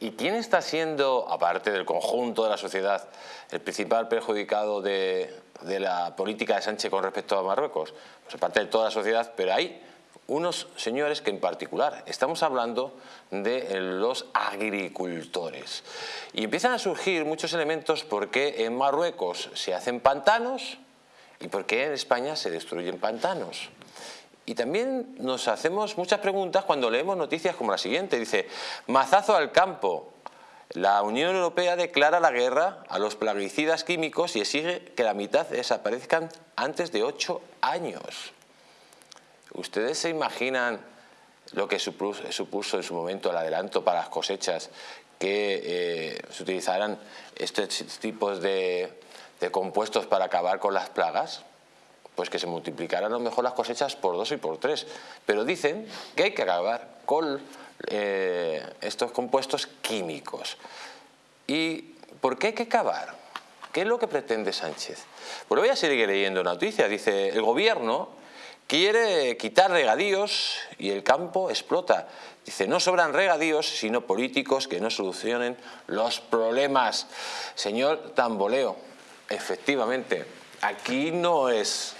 ¿Y quién está siendo, aparte del conjunto de la sociedad, el principal perjudicado de, la política de Sánchez con respecto a Marruecos? Pues aparte de toda la sociedad, pero hay unos señores que en particular estamos hablando de los agricultores. Y empiezan a surgir muchos elementos porque en Marruecos se hacen pantanos y porque en España se destruyen pantanos. Y también nos hacemos muchas preguntas cuando leemos noticias como la siguiente. Dice, mazazo al campo. La Unión Europea declara la guerra a los plaguicidas químicos y exige que la mitad desaparezcan antes de ocho años. ¿Ustedes se imaginan lo que supuso, en su momento el adelanto para las cosechas que eh, se utilizaran estos tipos de, compuestos para acabar con las plagas, pues que se multiplicaran a lo mejor las cosechas por dos y por tres. Pero dicen que hay que acabar con eh, estos compuestos químicos. ¿Y por qué hay que acabar? ¿Qué es lo que pretende Sánchez? Pues voy a seguir leyendo noticia. Dice, el gobierno quiere quitar regadíos y el campo explota. Dice, no sobran regadíos, sino políticos que no solucionen los problemas. Señor Tamboleo, efectivamente, aquí no es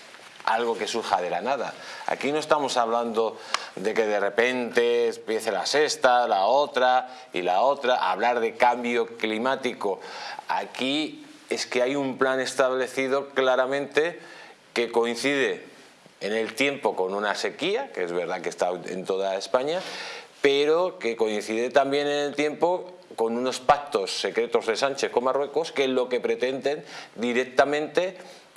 algo que surja de la nada. Aquí no estamos hablando de que de repente empiece la sexta, la otra y la otra, hablar de cambio climático. Aquí es que hay un plan establecido claramente que coincide en el tiempo con una sequía, que es verdad que está en toda España, pero que coincide también en el tiempo con unos pactos secretos de Sánchez con Marruecos que lo que pretenden directamente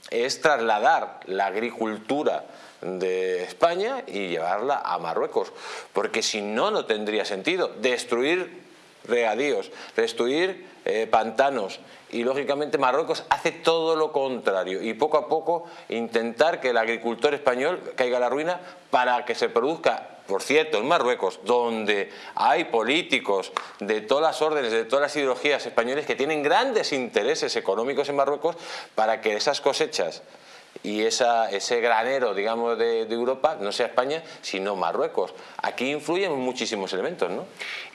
es trasladar la agricultura de España y llevarla a Marruecos, porque si no, no tendría sentido destruir regadíos, destruir eh, pantanos y lógicamente Marruecos hace todo lo contrario y poco a poco intentar que el agricultor español caiga a la ruina para que se produzca por cierto, en Marruecos, donde hay políticos de todas las órdenes, de todas las ideologías españoles que tienen grandes intereses económicos en Marruecos para que esas cosechas y esa, ese granero, digamos, de, Europa no sea España, sino Marruecos. Aquí influyen muchísimos elementos, ¿no?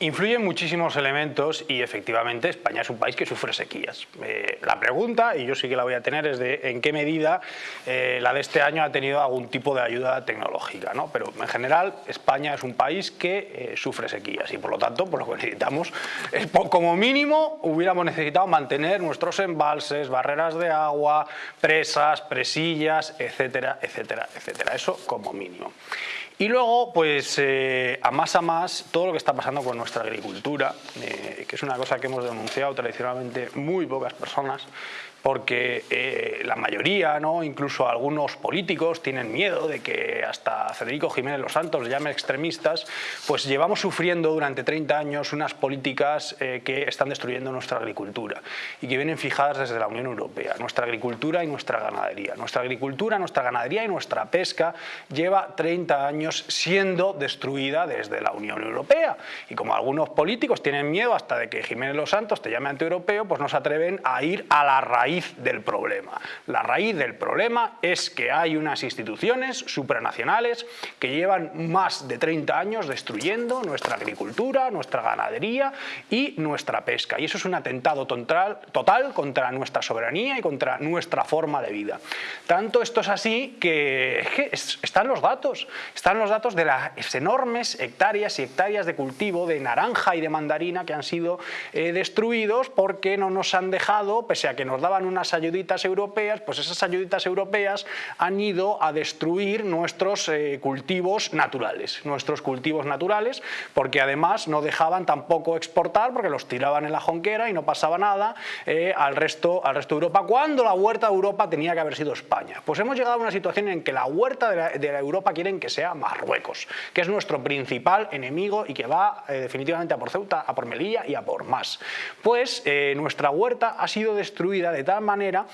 Influyen muchísimos elementos y efectivamente España es un país que sufre sequías. Eh, la pregunta, y yo sí que la voy a tener, es de en qué medida eh, la de este año ha tenido algún tipo de ayuda tecnológica, ¿no? Pero en general España es un país que eh, sufre sequías y por lo tanto, por lo que necesitamos, es, como mínimo hubiéramos necesitado mantener nuestros embalses, barreras de agua, presas, presillas, etcétera, etcétera, etcétera. Eso como mínimo. Y luego, pues eh, a más a más, todo lo que está pasando con nuestra agricultura, eh, que es una cosa que hemos denunciado tradicionalmente muy pocas personas, porque eh, la mayoría, ¿no? incluso algunos políticos, tienen miedo de que hasta Federico Jiménez Los Santos llame extremistas, pues llevamos sufriendo durante 30 años unas políticas eh, que están destruyendo nuestra agricultura y que vienen fijadas desde la Unión Europea, nuestra agricultura y nuestra ganadería. Nuestra agricultura, nuestra ganadería y nuestra pesca lleva 30 años siendo destruida desde la Unión Europea y como algunos políticos tienen miedo hasta de que Jiménez Los Santos te llame antieuropeo, pues no se atreven a ir a la raíz del problema. La raíz del problema es que hay unas instituciones supranacionales que llevan más de 30 años destruyendo nuestra agricultura, nuestra ganadería y nuestra pesca. Y eso es un atentado total contra nuestra soberanía y contra nuestra forma de vida. Tanto esto es así que, están los datos, están los datos de las enormes hectáreas y hectáreas de cultivo de naranja y de mandarina que han sido eh, destruidos porque no nos han dejado, pese a que nos daban unas ayuditas europeas, pues esas ayuditas europeas han ido a destruir nuestros eh, cultivos naturales, nuestros cultivos naturales, porque además no dejaban tampoco exportar porque los tiraban en la jonquera y no pasaba nada eh, al, resto, al resto de Europa, cuando la huerta de Europa tenía que haber sido España. Pues hemos llegado a una situación en que la huerta de la, Europa quieren que sea Marruecos, que es nuestro principal enemigo y que va eh, definitivamente a por Ceuta, a por Melilla y a por más. Pues nuestra huerta ha sido destruida de tal manera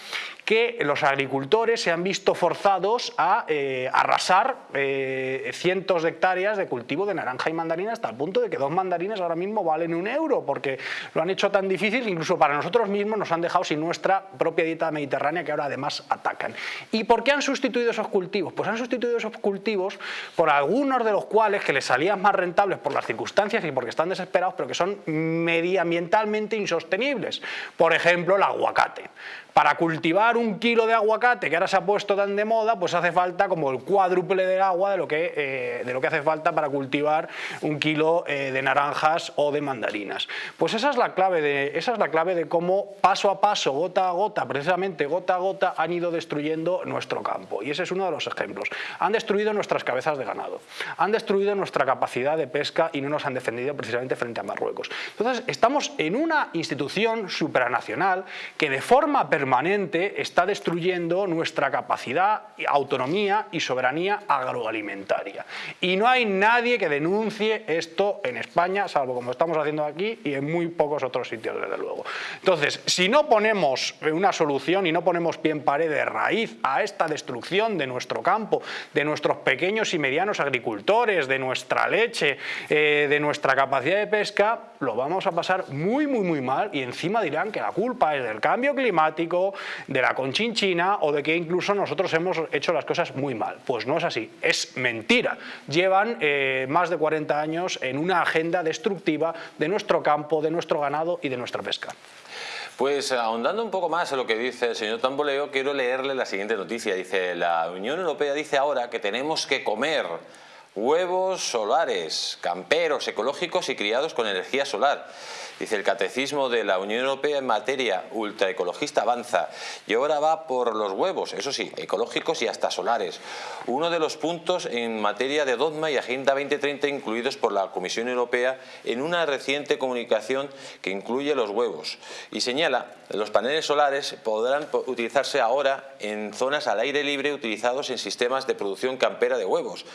que los agricultores se han visto forzados a eh, arrasar eh, cientos de hectáreas de cultivo de naranja y mandarina hasta el punto de que dos mandarinas ahora mismo valen un euro porque lo han hecho tan difícil, incluso para nosotros mismos nos han dejado sin nuestra propia dieta mediterránea que ahora además atacan. ¿Y por qué han sustituido esos cultivos? Pues han sustituido esos cultivos por algunos de los cuales que les salían más rentables por las circunstancias y porque están desesperados, pero que son medioambientalmente insostenibles. Por ejemplo, el aguacate. Para cultivar un kilo de aguacate, que ahora se ha puesto tan de moda, pues hace falta como el cuádruple del agua de lo que, eh, de lo que hace falta para cultivar un kilo eh, de naranjas o de mandarinas. Pues esa es, la clave de, esa es la clave de cómo paso a paso, gota a gota, precisamente gota a gota, han ido destruyendo nuestro campo. Y ese es uno de los ejemplos. Han destruido nuestras cabezas de ganado, han destruido nuestra capacidad de pesca y no nos han defendido precisamente frente a Marruecos. Entonces, estamos en una institución supranacional que de forma permanente permanente está destruyendo nuestra capacidad, autonomía y soberanía agroalimentaria. Y no hay nadie que denuncie esto en España, salvo como estamos haciendo aquí y en muy pocos otros sitios, desde luego. Entonces, si no ponemos una solución y no ponemos pie en pared de raíz a esta destrucción de nuestro campo, de nuestros pequeños y medianos agricultores, de nuestra leche, eh, de nuestra capacidad de pesca, lo vamos a pasar muy, muy, muy mal y encima dirán que la culpa es del cambio climático, de la conchinchina o de que incluso nosotros hemos hecho las cosas muy mal. Pues no es así, es mentira. Llevan eh, más de 40 años en una agenda destructiva de nuestro campo, de nuestro ganado y de nuestra pesca.
Pues ahondando un poco más en lo que dice el señor Tamboleo, quiero leerle la siguiente noticia. Dice, la Unión Europea dice ahora que tenemos que comer huevos solares, camperos, ecológicos y criados con energía solar. Dice el Catecismo de la Unión Europea en materia ultraecologista avanza y ahora va por los huevos, eso sí, ecológicos y hasta solares. Uno de los puntos en materia de dogma y Agenda 2030 incluidos por la Comisión Europea en una reciente comunicación que incluye los huevos. Y señala, los paneles solares podrán utilizarse ahora en zonas al aire libre utilizados en sistemas de producción campera de huevos.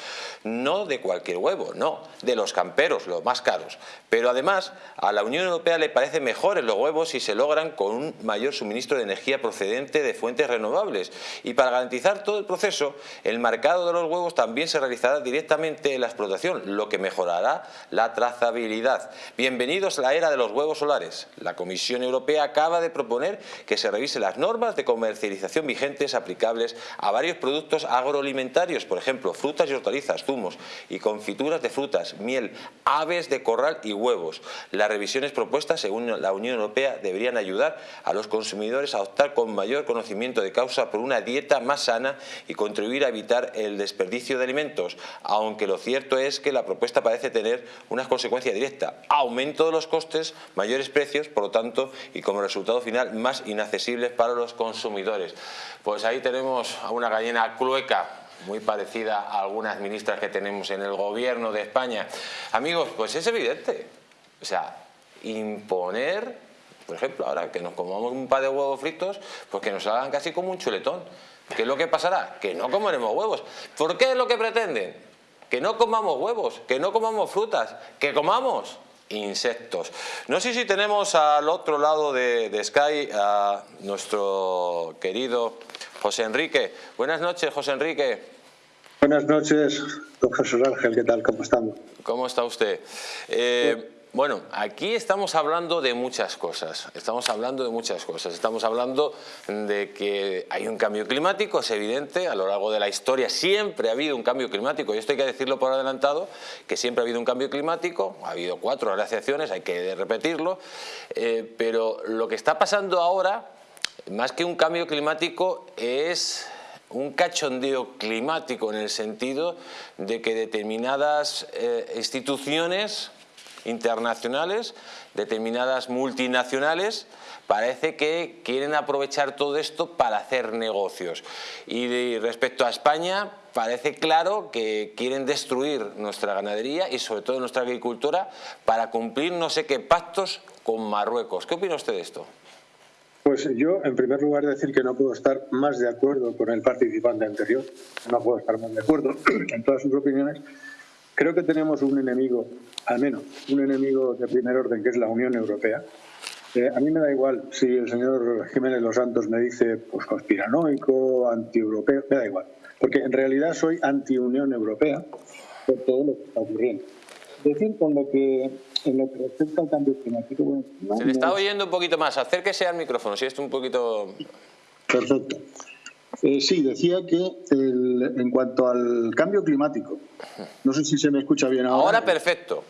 No de cualquier huevo, no, de los camperos, los más caros. Pero además, a la Unión Europea le parece mejores los huevos si se logran con un mayor suministro de energía procedente de fuentes renovables. Y para garantizar todo el proceso, el marcado de los huevos también se realizará directamente en la explotación, lo que mejorará la trazabilidad. Bienvenidos a la era de los huevos solares. La Comisión Europea acaba de proponer que se revise las normas de comercialización vigentes aplicables a varios productos agroalimentarios, por ejemplo, frutas y hortalizas, zumos y confituras de frutas, miel, aves de corral y huevos. Las revisiones propuestas, según la Unión Europea, deberían ayudar a los consumidores a optar con mayor conocimiento de causa por una dieta más sana y contribuir a evitar el desperdicio de alimentos, aunque lo cierto es que la propuesta parece tener una consecuencia directa, aumento de los costes, mayores precios, por lo tanto, y como resultado final, más inaccesibles para los consumidores. Pues ahí tenemos a una gallina clueca muy parecida a algunas ministras que tenemos en el gobierno de España. Amigos, pues es evidente. O sea, imponer, por ejemplo, ahora que nos comamos un par de huevos fritos, pues que nos hagan casi como un chuletón. ¿Qué es lo que pasará? Que no comeremos huevos. ¿Por qué es lo que pretenden? Que no comamos huevos, que no comamos frutas, que comamos insectos. No sé si tenemos al otro lado de, de Sky a nuestro querido José Enrique. Buenas noches, José Enrique.
Buenas noches, profesor Ángel, ¿qué tal? ¿Cómo estamos?
¿Cómo está usted? Eh, bueno, aquí estamos hablando de muchas cosas, estamos hablando de muchas cosas, estamos hablando de que hay un cambio climático, es evidente, a lo largo de la historia siempre ha habido un cambio climático, y esto hay que decirlo por adelantado, que siempre ha habido un cambio climático, ha habido cuatro glaciaciones, hay que repetirlo, eh, pero lo que está pasando ahora, más que un cambio climático, es un cachondeo climático en el sentido de que determinadas eh, instituciones internacionales, determinadas multinacionales, parece que quieren aprovechar todo esto para hacer negocios. Y respecto a España, parece claro que quieren destruir nuestra ganadería y sobre todo nuestra agricultura para cumplir no sé qué pactos con Marruecos. ¿Qué opina usted de esto?
Pues yo, en primer lugar, decir que no puedo estar más de acuerdo con el participante anterior. No puedo estar más de acuerdo en todas sus opiniones. Creo que tenemos un enemigo, al menos un enemigo de primer orden, que es la Unión Europea. Eh, a mí me da igual si el señor Jiménez Los Santos me dice pues conspiranoico, anti-europeo, me da igual. Porque en realidad soy anti-Unión Europea por todo lo que está ocurriendo. Decir con lo que en lo que respecta al cambio climático...
Se le está oyendo un poquito más. Acérquese al micrófono, si es un poquito...
Perfecto. Eh, sí, decía que en cuanto al cambio climático, no sé si se me escucha bien ahora.
Ahora perfecto.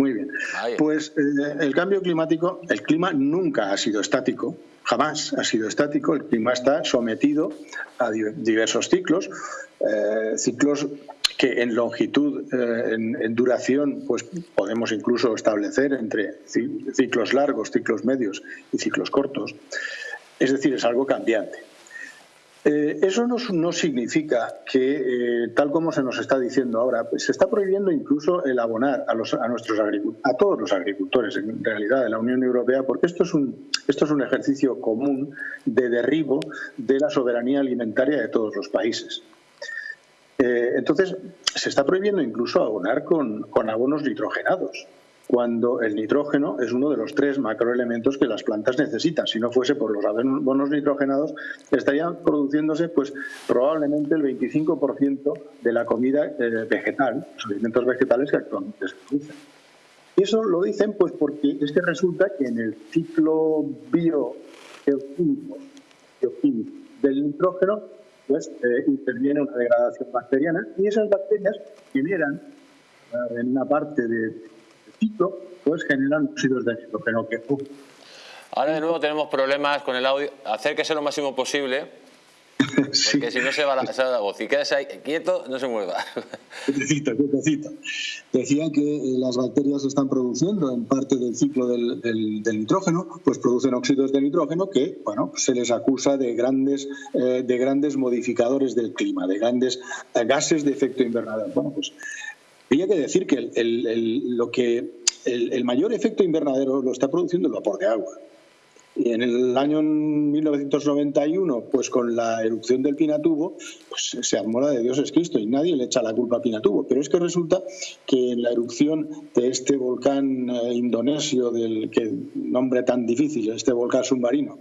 Muy bien. Pues eh, el cambio climático, el clima nunca ha sido estático, jamás ha sido estático, el clima está sometido a diversos ciclos, eh, ciclos que en longitud, eh, en, duración, pues podemos incluso establecer entre ciclos largos, ciclos medios y ciclos cortos. Es decir, es algo cambiante. Eh, eso no, significa que, eh, tal como se nos está diciendo ahora, pues se está prohibiendo incluso el abonar a, los, a, nuestros a todos los agricultores, en realidad, de la Unión Europea, porque esto es, un, ejercicio común de derribo de la soberanía alimentaria de todos los países. Eh, entonces, se está prohibiendo incluso abonar con abonos nitrogenados cuando el nitrógeno es uno de los tres macroelementos que las plantas necesitan. Si no fuese por los abonos nitrogenados, estarían produciéndose pues probablemente el 25% de la comida eh, vegetal, los alimentos vegetales que actualmente se producen. Y eso lo dicen pues porque es que resulta que en el ciclo biogeoquímico del nitrógeno pues eh, interviene una degradación bacteriana y esas bacterias generan eh, en una parte de pues generan óxidos de nitrógeno que
Ahora de nuevo tenemos problemas con el audio. Acérquese lo máximo posible. Porque si no se va, la, se va la voz. Si quedas ahí quieto, no se mueva.
Quietecito, quietecito. Decía que las bacterias están produciendo en parte del ciclo del, nitrógeno, pues producen óxidos de nitrógeno que, bueno, se les acusa de grandes, eh, de grandes modificadores del clima, de grandes eh, gases de efecto invernadero. Bueno, pues había que decir que el, lo que el, mayor efecto invernadero lo está produciendo el vapor de agua. Y en el año 1991, pues con la erupción del Pinatubo, pues se armó la de Dios es Cristo y nadie le echa la culpa a Pinatubo. Pero es que resulta que en la erupción de este volcán eh, indonesio, del que nombre tan difícil, este volcán submarino,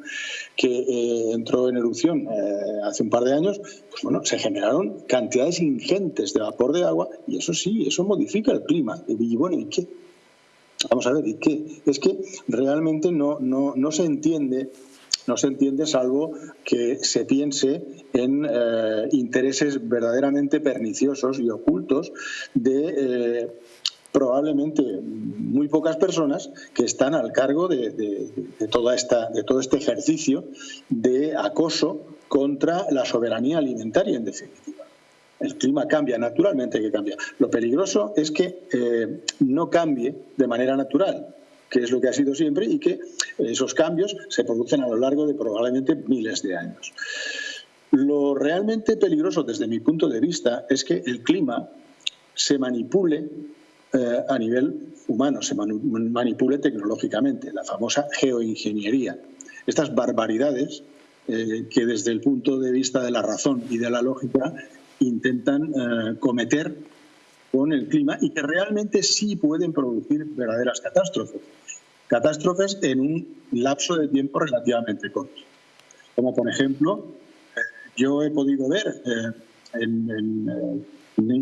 que eh, entró en erupción eh, hace un par de años, pues bueno, se generaron cantidades ingentes de vapor de agua y eso sí, eso modifica el clima. Y bueno, ¿y qué? Vamos a ver, ¿y qué? Es que realmente no, no, no se entiende no se entiende salvo que se piense en eh, intereses verdaderamente perniciosos y ocultos de eh, probablemente muy pocas personas que están al cargo de, de, toda esta, de todo este ejercicio de acoso contra la soberanía alimentaria, en definitiva. El clima cambia, naturalmente que cambia. Lo peligroso es que eh, no cambie de manera natural, que es lo que ha sido siempre, y que esos cambios se producen a lo largo de probablemente miles de años. Lo realmente peligroso desde mi punto de vista es que el clima se manipule eh, a nivel humano, se manipule tecnológicamente, la famosa geoingeniería. Estas barbaridades eh, que desde el punto de vista de la razón y de la lógica intentan eh, cometer con el clima y que realmente sí pueden producir verdaderas catástrofes. Catástrofes en un lapso de tiempo relativamente corto. Como por ejemplo, eh, yo he podido ver eh, en,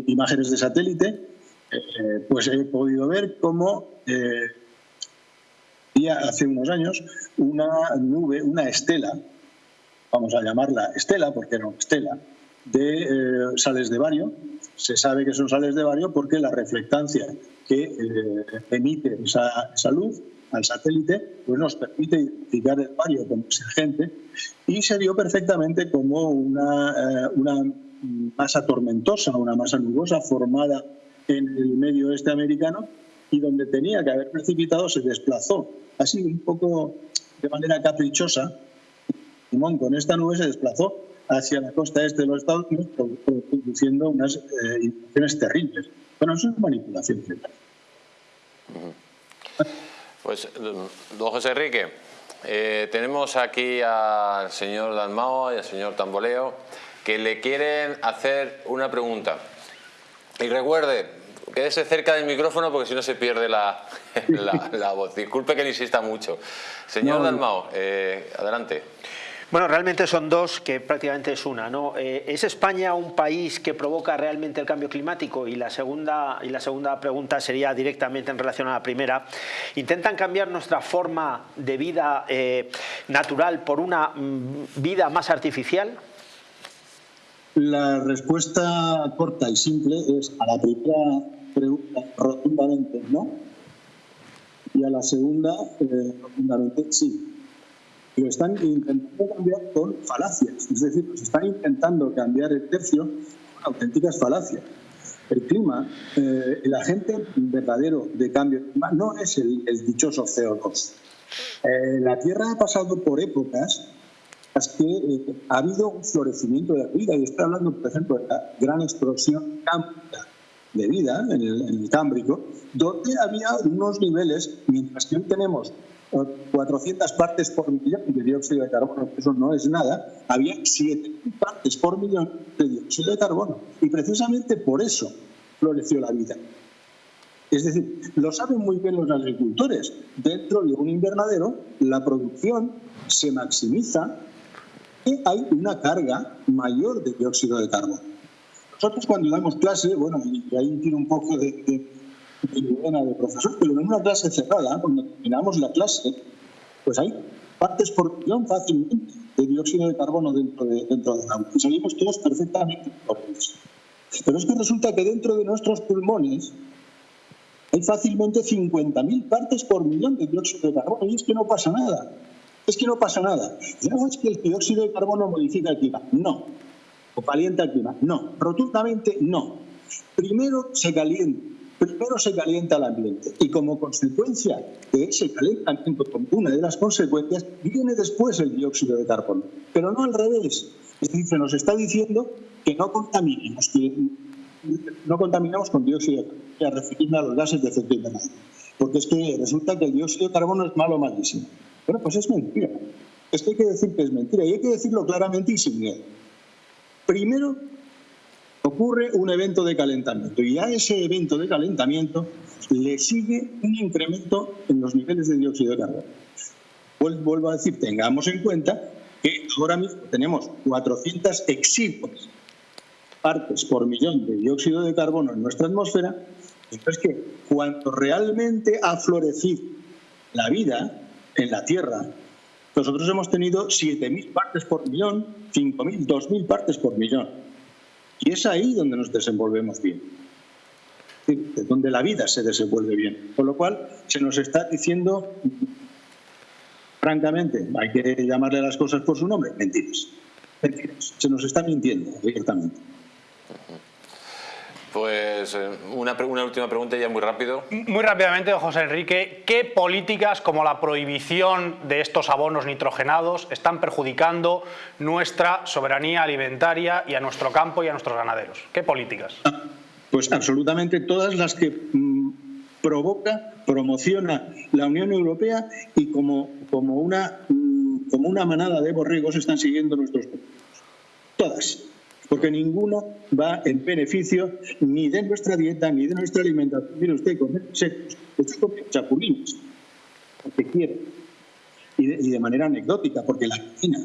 imágenes de satélite, pues he podido ver cómo hace unos años una nube, una estela, vamos a llamarla estela porque era una estela, de eh, sales de bario. Se sabe que son sales de bario porque la reflectancia que eh, emite esa, luz al satélite pues nos permite identificar el bario como agente y se vio perfectamente como una, eh, una masa tormentosa, una masa nubosa formada en el medio oeste americano y donde tenía que haber precipitado se desplazó. Así un poco de manera caprichosa, Simón con esta nube se desplazó hacia la costa este de los Estados Unidos, produciendo unas eh, terribles. Bueno, eso es manipulación.
Pues, don José Enrique, eh, tenemos aquí al señor Dalmao y al señor Tamboleo que le quieren hacer una pregunta. Y recuerde, quédese cerca del micrófono porque si no se pierde la, la, voz. Disculpe que le insista mucho. Señor Dalmao, eh, adelante.
Bueno, realmente son dos que prácticamente es una. ¿no? Eh, ¿Es España un país que provoca realmente el cambio climático? Y la, segunda, y la segunda pregunta sería directamente en relación a la primera. ¿Intentan cambiar nuestra forma de vida eh, natural por una mm, vida más artificial?
La respuesta corta y simple es a la primera pregunta rotundamente no y a la segunda eh, rotundamente sí lo están intentando cambiar con falacias, es decir, se están intentando cambiar el tercio con auténticas falacias. El clima, eh, el agente verdadero de cambio no es el, dichoso CO2. Eh, la Tierra ha pasado por épocas es que eh, ha habido un florecimiento de la vida. Y estoy hablando, por ejemplo, de la gran explosión cámbrica de vida en el, en el Cámbrico, donde había unos niveles, mientras que hoy tenemos 400 partes por millón de dióxido de carbono, eso no es nada, había 7.000 partes por millón de dióxido de carbono. Y precisamente por eso floreció la vida. Es decir, lo saben muy bien los agricultores. Dentro de un invernadero, la producción se maximiza y hay una carga mayor de dióxido de carbono. Nosotros cuando damos clase, bueno, y ahí tiene un poco de, de, de profesor, pero en una clase cerrada, cuando terminamos la clase, pues hay partes por millón fácilmente de dióxido de carbono dentro de, dentro del agua. Y salimos todos perfectamente por eso. Pero es que resulta que dentro de nuestros pulmones hay fácilmente 50.000 partes por millón de dióxido de carbono y es que no pasa nada. Es que no pasa nada. No es que el dióxido de carbono modifica el clima. No. O calienta el clima. No. Rotundamente no. Primero se calienta. Primero se calienta el ambiente y como consecuencia de ese calentamiento, una de las consecuencias, viene después el dióxido de carbono. Pero no al revés. Es decir, se nos está diciendo que no contaminemos, que no contaminamos con dióxido de carbono, a referirme a los gases de efecto invernadero. Porque es que resulta que el dióxido de carbono es malo malísimo. Bueno, pues es mentira. Es que hay que decir que es mentira y hay que decirlo claramente y sin miedo. Primero, ocurre un evento de calentamiento y a ese evento de calentamiento le sigue un incremento en los niveles de dióxido de carbono. Vuelvo a decir, tengamos en cuenta que ahora mismo tenemos 400 exiguas partes por millón de dióxido de carbono en nuestra atmósfera, es que cuando realmente ha florecido la vida en la Tierra, nosotros hemos tenido 7.000 partes por millón, 5.000, 2.000 partes por millón. Y es ahí donde nos desenvolvemos bien, donde la vida se desenvuelve bien. Con lo cual, se nos está diciendo, francamente, hay que llamarle a las cosas por su nombre, mentiras. Mentiras. Se nos está mintiendo directamente.
Pues eh, una, una, última pregunta ya muy rápido.
Muy rápidamente, José Enrique, ¿qué políticas como la prohibición de estos abonos nitrogenados están perjudicando nuestra soberanía alimentaria y a nuestro campo y a nuestros ganaderos? ¿Qué políticas?
Pues absolutamente todas las que mmm, provoca, promociona la Unión Europea y como, como, una, mmm, como una manada de borregos están siguiendo nuestros Todas porque ninguno va en beneficio ni de nuestra dieta ni de nuestra alimentación. Mire usted, comer secos, usted come chapulines, porque quiere. Y de, y de, manera anecdótica, porque la quina,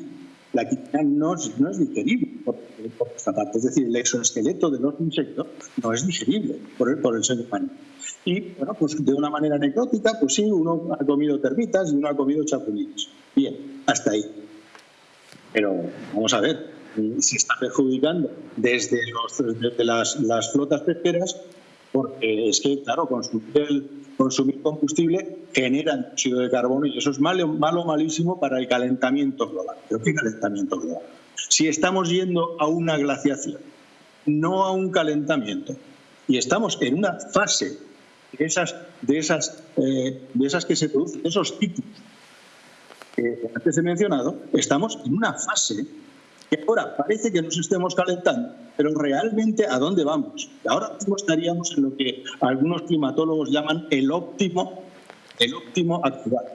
la quina no es, no es digerible por, esta parte. Es decir, el exoesqueleto de los insectos no es digerible por el, por el ser humano. Y, bueno, pues de una manera anecdótica, pues sí, uno ha comido termitas y uno ha comido chapulines. Bien, hasta ahí. Pero vamos a ver, se está perjudicando desde, desde las, las, flotas pesqueras porque es que, claro, consumir, combustible genera dióxido de carbono y eso es malo, malo, malísimo para el calentamiento global. ¿Pero qué calentamiento global? Si estamos yendo a una glaciación, no a un calentamiento, y estamos en una fase de esas, de esas, eh, de esas que se producen, esos ciclos que antes he mencionado, estamos en una fase ahora parece que nos estemos calentando, pero realmente ¿a dónde vamos? Ahora mismo estaríamos en lo que algunos climatólogos llaman el óptimo, el óptimo actual,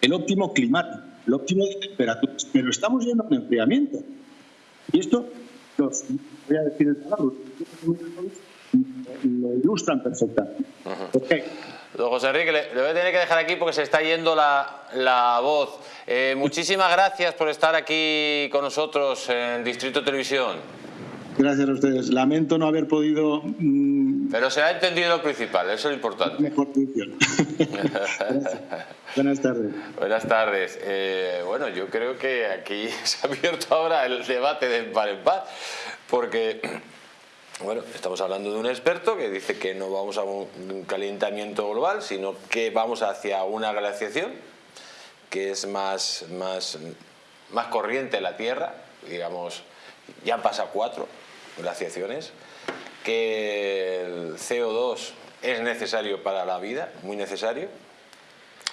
el óptimo climático, el óptimo de temperaturas, pero estamos yendo a un enfriamiento. Y esto, los, voy a decir el palabra, lo ilustran perfectamente.
Don José Enrique, le, le, voy a tener que dejar aquí porque se está yendo la, la voz. Eh, muchísimas gracias por estar aquí con nosotros en Distrito Televisión.
Gracias a ustedes. Lamento no haber podido... Mmm...
Pero se ha entendido lo principal, eso es lo importante.
Mejor función. Buenas tardes.
Buenas tardes. Eh, bueno, yo creo que aquí se ha abierto ahora el debate de par en par, porque... Bueno, estamos hablando de un experto que dice que no vamos a un calentamiento global, sino que vamos hacia una glaciación, que es más, más, más corriente en la Tierra, digamos, ya han pasado cuatro glaciaciones, que el CO2 es necesario para la vida, muy necesario,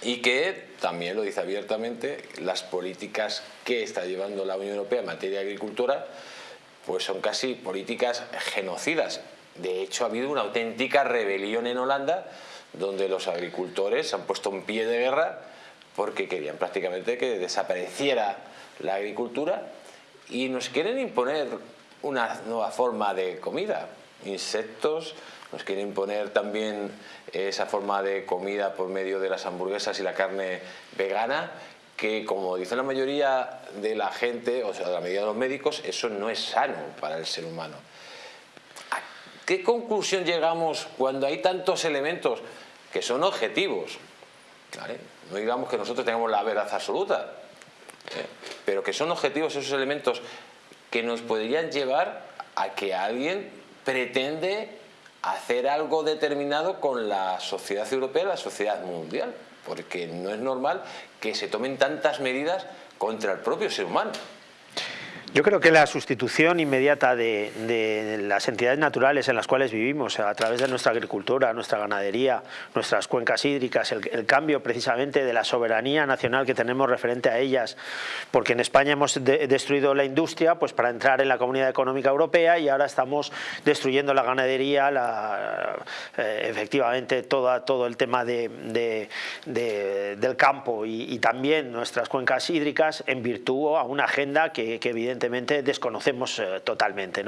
y que también lo dice abiertamente, las políticas que está llevando la Unión Europea en materia de agricultura pues son casi políticas genocidas. De hecho, ha habido una auténtica rebelión en Holanda donde los agricultores han puesto un pie de guerra porque querían prácticamente que desapareciera la agricultura y nos quieren imponer una nueva forma de comida, insectos, nos quieren imponer también esa forma de comida por medio de las hamburguesas y la carne vegana, que como dice la mayoría de la gente, o sea, la mayoría de los médicos, eso no es sano para el ser humano. ¿A qué conclusión llegamos cuando hay tantos elementos que son objetivos? No digamos que nosotros tengamos la verdad absoluta, ¿eh? pero que son objetivos esos elementos que nos podrían llevar a que alguien pretende hacer algo determinado con la sociedad europea, la sociedad mundial, porque no es normal que se tomen tantas medidas contra el propio ser humano.
Yo creo que la sustitución inmediata de, las entidades naturales en las cuales vivimos a través de nuestra agricultura, nuestra ganadería, nuestras cuencas hídricas, el, cambio precisamente de la soberanía nacional que tenemos referente a ellas, porque en España hemos destruido la industria pues para entrar en la Comunidad Económica Europea y ahora estamos destruyendo la ganadería, eh, efectivamente todo el tema de, del campo y, también nuestras cuencas hídricas en virtud a una agenda que, que evidentemente desconocemos eh, totalmente.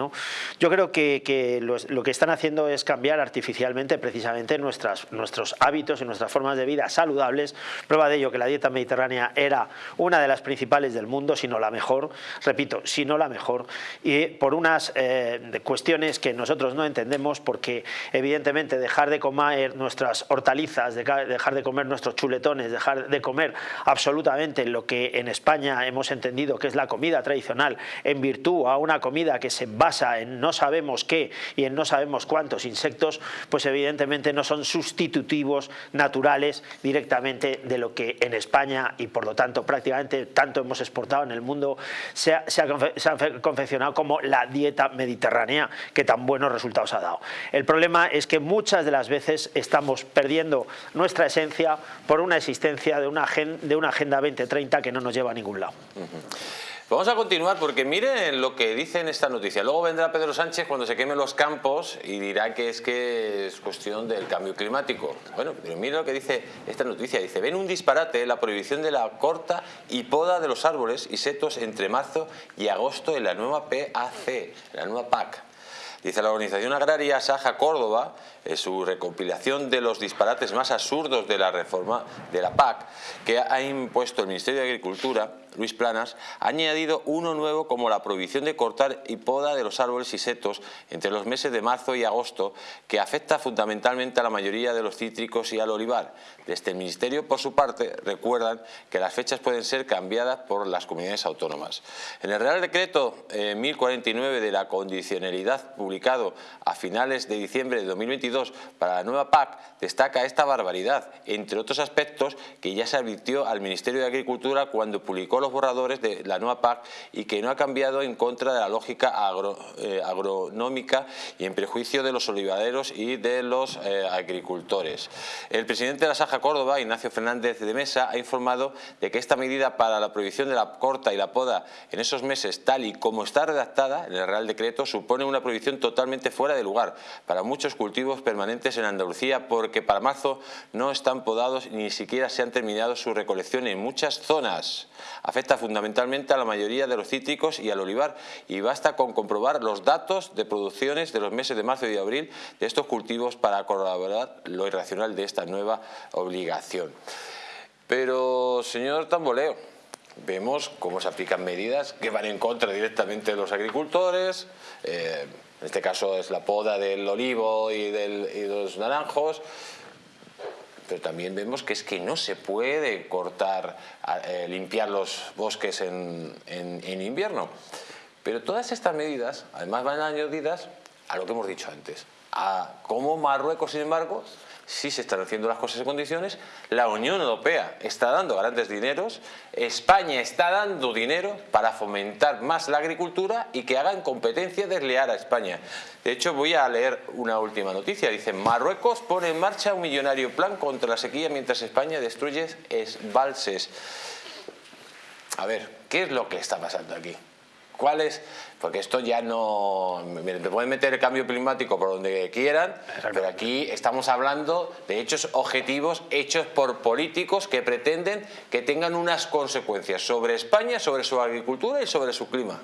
Yo creo que, lo que están haciendo es cambiar artificialmente precisamente nuestras, nuestros hábitos y nuestras formas de vida saludables. Prueba de ello que la dieta mediterránea era una de las principales del mundo, si no la mejor, repito, si no la mejor, y por unas eh, cuestiones que nosotros no entendemos, porque evidentemente dejar de comer nuestras hortalizas, dejar de comer nuestros chuletones, dejar de comer absolutamente lo que en España hemos entendido que es la comida tradicional, en virtud a una comida que se basa en no sabemos qué y en no sabemos cuántos insectos, pues evidentemente no son sustitutivos naturales directamente de lo que en España y por lo tanto prácticamente tanto hemos exportado en el mundo se ha, confeccionado como la dieta mediterránea que tan buenos resultados ha dado. El problema es que muchas de las veces estamos perdiendo nuestra esencia por una existencia de una, de una Agenda 2030 que no nos lleva a ningún lado.
Vamos a continuar porque miren lo que dice en esta noticia. Luego vendrá Pedro Sánchez cuando se quemen los campos y dirá que es que es cuestión del cambio climático. Bueno, pero miren lo que dice esta noticia. Dice, ven un disparate la prohibición de la corta y poda de los árboles y setos entre marzo y agosto en la nueva PAC, la nueva PAC. Dice la organización agraria Saja Córdoba, en su recopilación de los disparates más absurdos de la reforma de la PAC, que ha impuesto el Ministerio de Agricultura, Luis Planas, ha añadido uno nuevo como la prohibición de cortar y poda de los árboles y setos entre los meses de marzo y agosto, que afecta fundamentalmente a la mayoría de los cítricos y al olivar. Desde el Ministerio, por su parte, recuerdan que las fechas pueden ser cambiadas por las comunidades autónomas. En el Real Decreto 1049 eh, de la condicionalidad publicado a finales de diciembre de 2022 para la nueva PAC, destaca esta barbaridad, entre otros aspectos que ya se advirtió al Ministerio de Agricultura cuando publicó los borradores de la nueva PAC y que no ha cambiado en contra de la lógica eh, agronómica y en prejuicio de los olivaderos y de los eh, agricultores. El presidente de la Saja Córdoba, Ignacio Fernández de Mesa, ha informado de que esta medida para la prohibición de la corta y la poda en esos meses, tal y como está redactada en el Real Decreto, supone una prohibición totalmente fuera de lugar para muchos cultivos permanentes en Andalucía porque para marzo no están podados ni siquiera se han terminado su recolección en muchas zonas afecta fundamentalmente a la mayoría de los cítricos y al olivar y basta con comprobar los datos de producciones de los meses de marzo y de abril de estos cultivos para corroborar lo irracional de esta nueva obligación. Pero, señor Tamboleo, vemos cómo se aplican medidas que van en contra directamente de los agricultores, eh, en este caso es la poda del olivo y, de los naranjos, pero también vemos que es que no se puede cortar, eh, limpiar los bosques en, invierno. Pero todas estas medidas, además, van añadidas a lo que hemos dicho antes, a cómo Marruecos, sin embargo, sí se están haciendo las cosas en condiciones, la Unión Europea está dando grandes dineros, España está dando dinero para fomentar más la agricultura y que hagan competencia desleal a España. De hecho, voy a leer una última noticia. Dice, Marruecos pone en marcha un millonario plan contra la sequía mientras España destruye esbalses. A ver, ¿qué es lo que está pasando aquí? ¿Cuál es? Porque esto ya no... Me pueden meter el cambio climático por donde quieran, pero aquí estamos hablando de hechos objetivos hechos por políticos que pretenden que tengan unas consecuencias sobre España, sobre su agricultura y sobre su clima.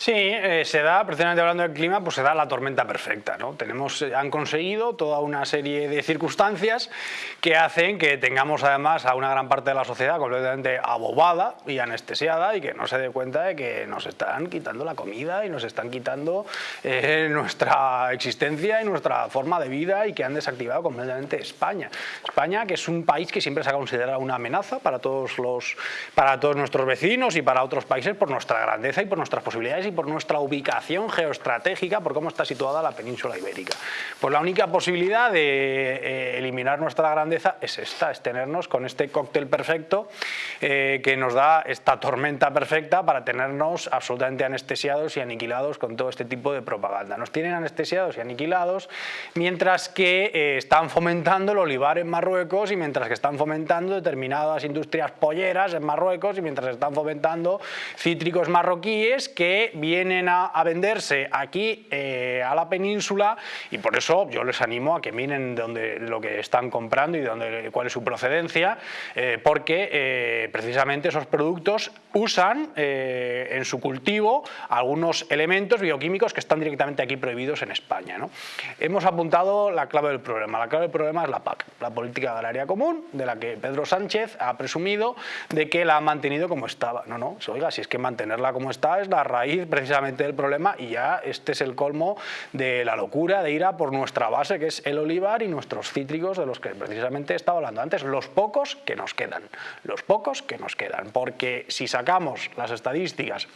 Sí, eh, se da, precisamente hablando del clima, pues se da la tormenta perfecta. ¿no? Tenemos, eh, han conseguido toda una serie de circunstancias que hacen que tengamos además a una gran parte de la sociedad completamente abobada y anestesiada y que no se dé cuenta de que nos están quitando la comida y nos están quitando eh, nuestra existencia y nuestra forma de vida y que han desactivado completamente España. España, que es un país que siempre se ha considerado una amenaza para todos, los, para todos nuestros vecinos y para otros países por nuestra grandeza y por nuestras posibilidades y por nuestra ubicación geoestratégica, por cómo está situada la península ibérica. Pues la única posibilidad de eh, eliminar nuestra grandeza es esta, es tenernos con este cóctel perfecto eh, que nos da esta tormenta perfecta para tenernos absolutamente anestesiados y aniquilados con todo este tipo de propaganda. Nos tienen anestesiados y aniquilados mientras que eh, están fomentando el olivar en Marruecos y mientras que están fomentando determinadas industrias polleras en Marruecos y mientras están fomentando cítricos marroquíes que vienen a, venderse aquí eh, a la península y por eso yo les animo a que miren dónde, lo que están comprando y dónde, cuál es su procedencia, eh, porque eh, precisamente esos productos usan en su cultivo algunos elementos bioquímicos que están directamente aquí prohibidos en España. Hemos apuntado la clave del problema. La clave del problema es la PAC, la Política Agraria Común, de la que Pedro Sánchez ha presumido de que la ha mantenido como estaba. No, no, oiga, si es que mantenerla como está es la raíz precisamente el problema y ya este es el colmo de la locura de ir a por nuestra base que es el olivar y nuestros cítricos de los que precisamente estaba hablando antes, los pocos que nos quedan, los pocos que nos quedan, porque si sacamos las estadísticas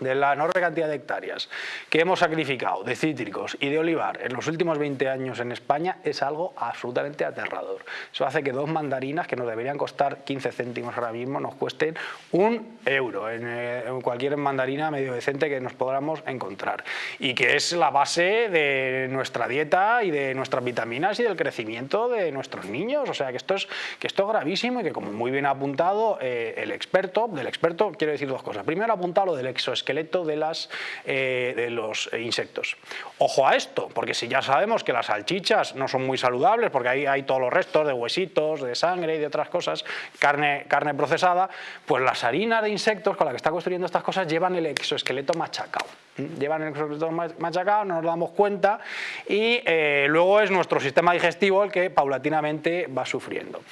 de la enorme cantidad de hectáreas que hemos sacrificado de cítricos y de olivar en los últimos 20 años en España es algo absolutamente aterrador. Eso hace que dos mandarinas que nos deberían costar 15 céntimos ahora mismo nos cuesten un euro eh, en, cualquier mandarina medio decente que nos podamos encontrar y que es la base de nuestra dieta y de nuestras vitaminas y del crecimiento de nuestros niños. O sea que esto es, que esto es gravísimo y que como muy bien ha apuntado eh, el experto, del experto quiero decir dos cosas. Primero ha apuntado lo del exoesqueleto esqueleto de, las, eh, de los insectos. Ojo a esto, porque si ya sabemos que las salchichas no son muy saludables, porque ahí hay todos los restos de huesitos, de sangre y de otras cosas, carne, carne procesada, pues las harinas de insectos con las que está construyendo estas cosas llevan el exoesqueleto machacado. Llevan el exoesqueleto machacado, no nos damos cuenta y eh, luego es nuestro sistema digestivo el que paulatinamente va sufriendo.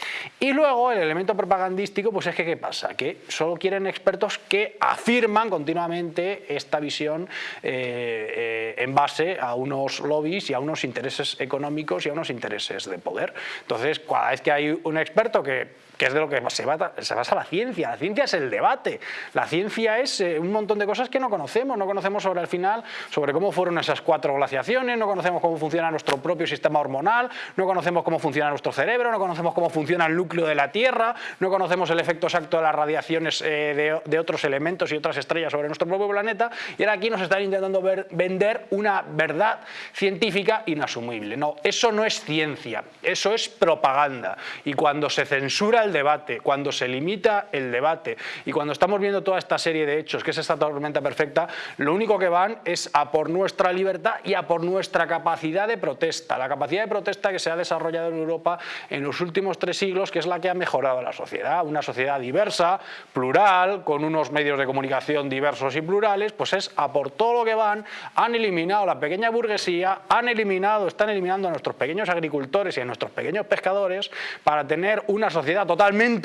Y luego el elemento propagandístico, pues es que ¿qué pasa? Que solo quieren expertos que afirman continuamente esta visión eh, eh, en base a unos lobbies y a unos intereses económicos y a unos intereses de poder. Entonces, cada vez que hay un experto que que es de lo que se basa, se basa la ciencia. La ciencia es el debate. La ciencia es eh, un montón de cosas que no conocemos. No conocemos sobre el final, sobre cómo fueron esas cuatro glaciaciones, no conocemos cómo funciona nuestro propio sistema hormonal, no conocemos cómo funciona nuestro cerebro, no conocemos cómo funciona el núcleo de la Tierra, no conocemos el efecto exacto de las radiaciones eh, de, otros elementos y otras estrellas sobre nuestro propio planeta. Y ahora aquí nos están intentando vender una verdad científica inasumible. No, eso no es ciencia, eso es propaganda. Y cuando se censura el debate, cuando se limita el debate y cuando estamos viendo toda esta serie de hechos, que es esta tormenta perfecta, lo único que van es a por nuestra libertad y a por nuestra capacidad de protesta. La capacidad de protesta que se ha desarrollado en Europa en los últimos tres siglos, que es la que ha mejorado la sociedad. Una sociedad diversa, plural, con unos medios de comunicación diversos y plurales, pues es a por todo lo que van, han eliminado la pequeña burguesía, han eliminado, están eliminando a nuestros pequeños agricultores y a nuestros pequeños pescadores para tener una sociedad totalmente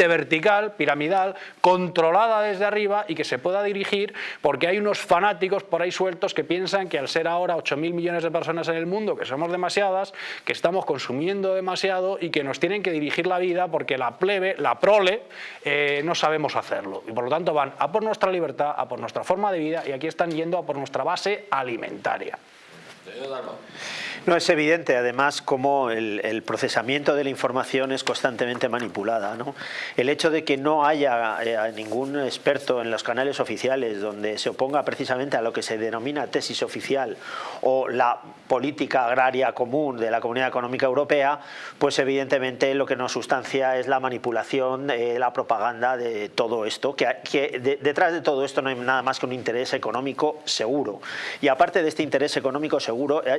vertical, piramidal, controlada desde arriba y que se pueda dirigir porque hay unos fanáticos por ahí sueltos que piensan que al ser ahora 8.000 millones de personas en el mundo, que somos demasiadas, que estamos consumiendo demasiado y que nos tienen que dirigir la vida porque la plebe, la prole, eh, no sabemos hacerlo. Y por lo tanto van a por nuestra libertad, a por nuestra forma de vida y aquí están yendo a por nuestra base alimentaria.
No, es evidente además cómo el, procesamiento de la información es constantemente manipulada. El hecho de que no haya eh, ningún experto en los canales oficiales donde se oponga precisamente a lo que se denomina tesis oficial o la política agraria común de la Comunidad Económica Europea, pues evidentemente lo que nos sustancia es la manipulación, eh, la propaganda de todo esto, que, detrás de todo esto no hay nada más que un interés económico seguro. Y aparte de este interés económico seguro,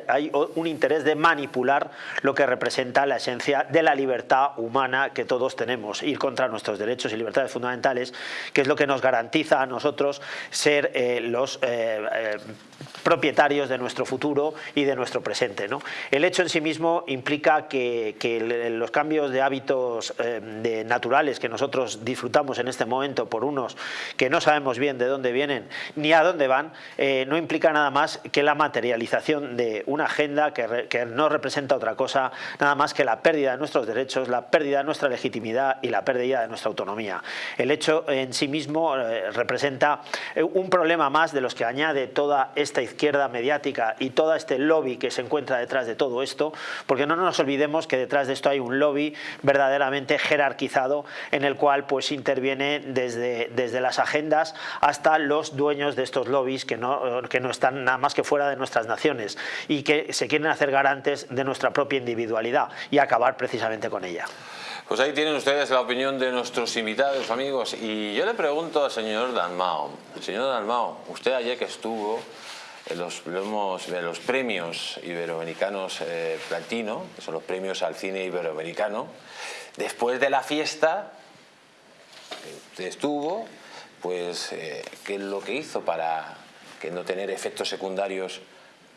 hay un interés de manipular lo que representa la esencia de la libertad humana que todos tenemos, ir contra nuestros derechos y libertades fundamentales, que es lo que nos garantiza a nosotros ser eh, los eh, eh, propietarios de nuestro futuro y de nuestro presente. El hecho en sí mismo implica que, los cambios de hábitos naturales que nosotros disfrutamos en este momento por unos que no sabemos bien de dónde vienen ni a dónde van, no implica nada más que la materialización de una agenda que no representa otra cosa nada más que la pérdida de nuestros derechos, la pérdida de nuestra legitimidad y la pérdida de nuestra autonomía. El hecho en sí mismo eh, representa eh, un problema más de los que añade toda esta izquierda mediática y todo este lobby que se encuentra detrás de todo esto, porque no nos olvidemos que detrás de esto hay un lobby verdaderamente jerarquizado en el cual pues interviene desde, desde las agendas hasta los dueños de estos lobbies que no, que no están nada más que fuera de nuestras naciones y que se quieren hacer garantes de nuestra propia individualidad y acabar precisamente con ella.
Pues ahí tienen ustedes la opinión de nuestros invitados, amigos. Y yo le pregunto al señor Dalmao, señor Dalmao, usted ayer que estuvo en los, los premios iberoamericanos eh, platino, que son los premios al cine iberoamericano, después de la fiesta que estuvo, pues, eh, ¿qué es lo que hizo para que no tener efectos secundarios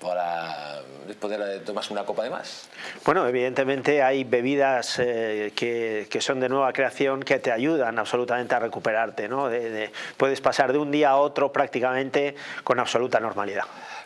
para poder tomarse una copa de más?
Bueno, evidentemente hay bebidas eh, que, que, son de nueva creación que te ayudan absolutamente a recuperarte. ¿no? puedes pasar de un día a otro prácticamente con absoluta normalidad.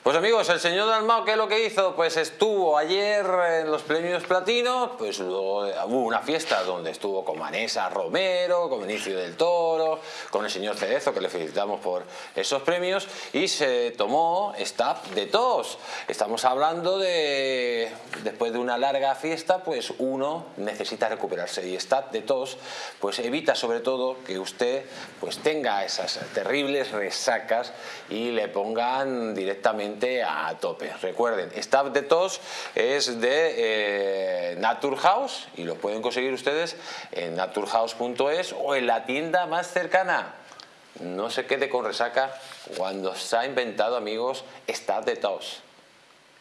Pues amigos, el señor Dalmao, ¿qué es lo que hizo? Pues estuvo ayer en los premios Platino, pues luego hubo una fiesta donde estuvo con Vanessa Romero, con Benicio del Toro, con el señor Cerezo, que le felicitamos por esos premios, y se tomó Stab de tos. Estamos hablando de, después de una larga fiesta, pues uno necesita recuperarse, y Stab de tos, pues evita sobre todo que usted pues tenga esas terribles resacas y le pongan directamente a tope. Recuerden, Staff de Tos es de eh, Naturhaus y lo pueden conseguir ustedes en naturhaus.es o en la tienda más cercana. No se quede con resaca cuando se ha inventado, amigos, Staff de Tos.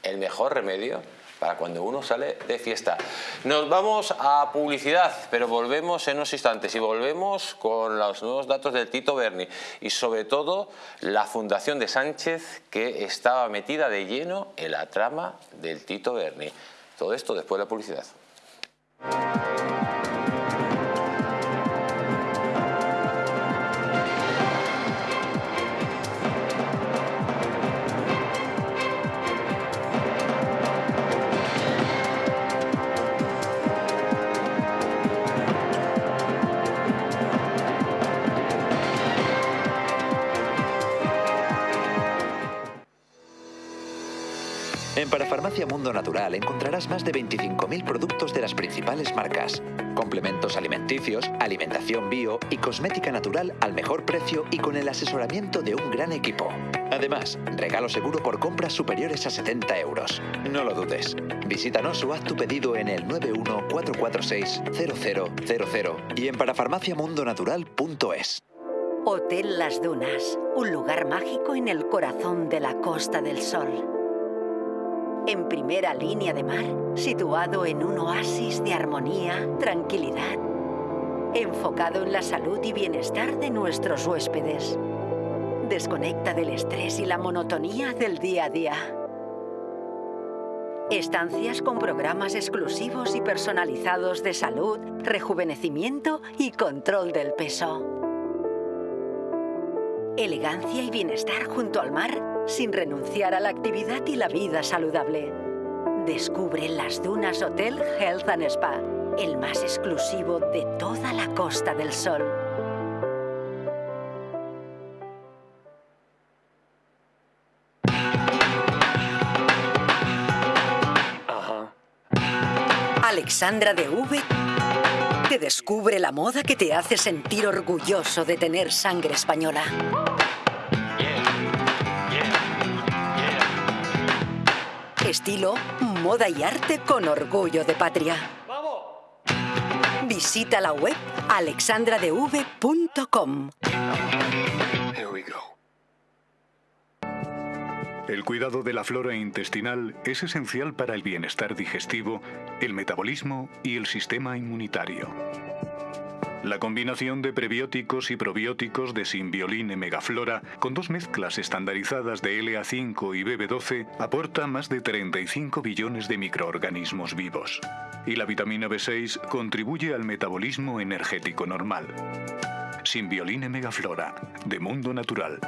El mejor remedio para cuando uno sale de fiesta. Nos vamos a publicidad, pero volvemos en unos instantes y volvemos con los nuevos datos del Tito Berni y sobre todo la Fundación de Sánchez que estaba metida de lleno en la trama del Tito Berni. Todo esto después de la publicidad.
En Parafarmacia Mundo Natural encontrarás más de 25.000 productos de las principales marcas. Complementos alimenticios, alimentación bio y cosmética natural al mejor precio y con el asesoramiento de un gran equipo. Además, regalo seguro por compras superiores a 70 euros. No lo dudes. Visítanos o haz tu pedido en el 914460000 y en parafarmaciamundonatural.es.
Hotel Las Dunas, un lugar mágico en el corazón de la Costa del Sol en primera línea de mar, situado en un oasis de armonía, tranquilidad, enfocado en la salud y bienestar de nuestros huéspedes. Desconecta del estrés y la monotonía del día a día. Estancias con programas exclusivos y personalizados de salud, rejuvenecimiento y control del peso. Elegancia y bienestar junto al mar sin renunciar a la actividad y la vida saludable. Descubre las Dunas Hotel Health Spa, el más exclusivo de toda la Costa del Sol. Alexandra de V te descubre la moda que te hace sentir orgulloso de tener sangre española. Estilo, moda y arte con orgullo de patria. Visita la web alexandradev.com.
El cuidado de la flora intestinal es esencial para el bienestar digestivo, el metabolismo y el sistema inmunitario. La combinación de prebióticos y probióticos de Simbioline Megaflora con dos mezclas estandarizadas de LA5 y BB12 aporta más de 35 billones de microorganismos vivos. Y la vitamina B6 contribuye al metabolismo energético normal. Simbioline Megaflora, de Mundo Natural.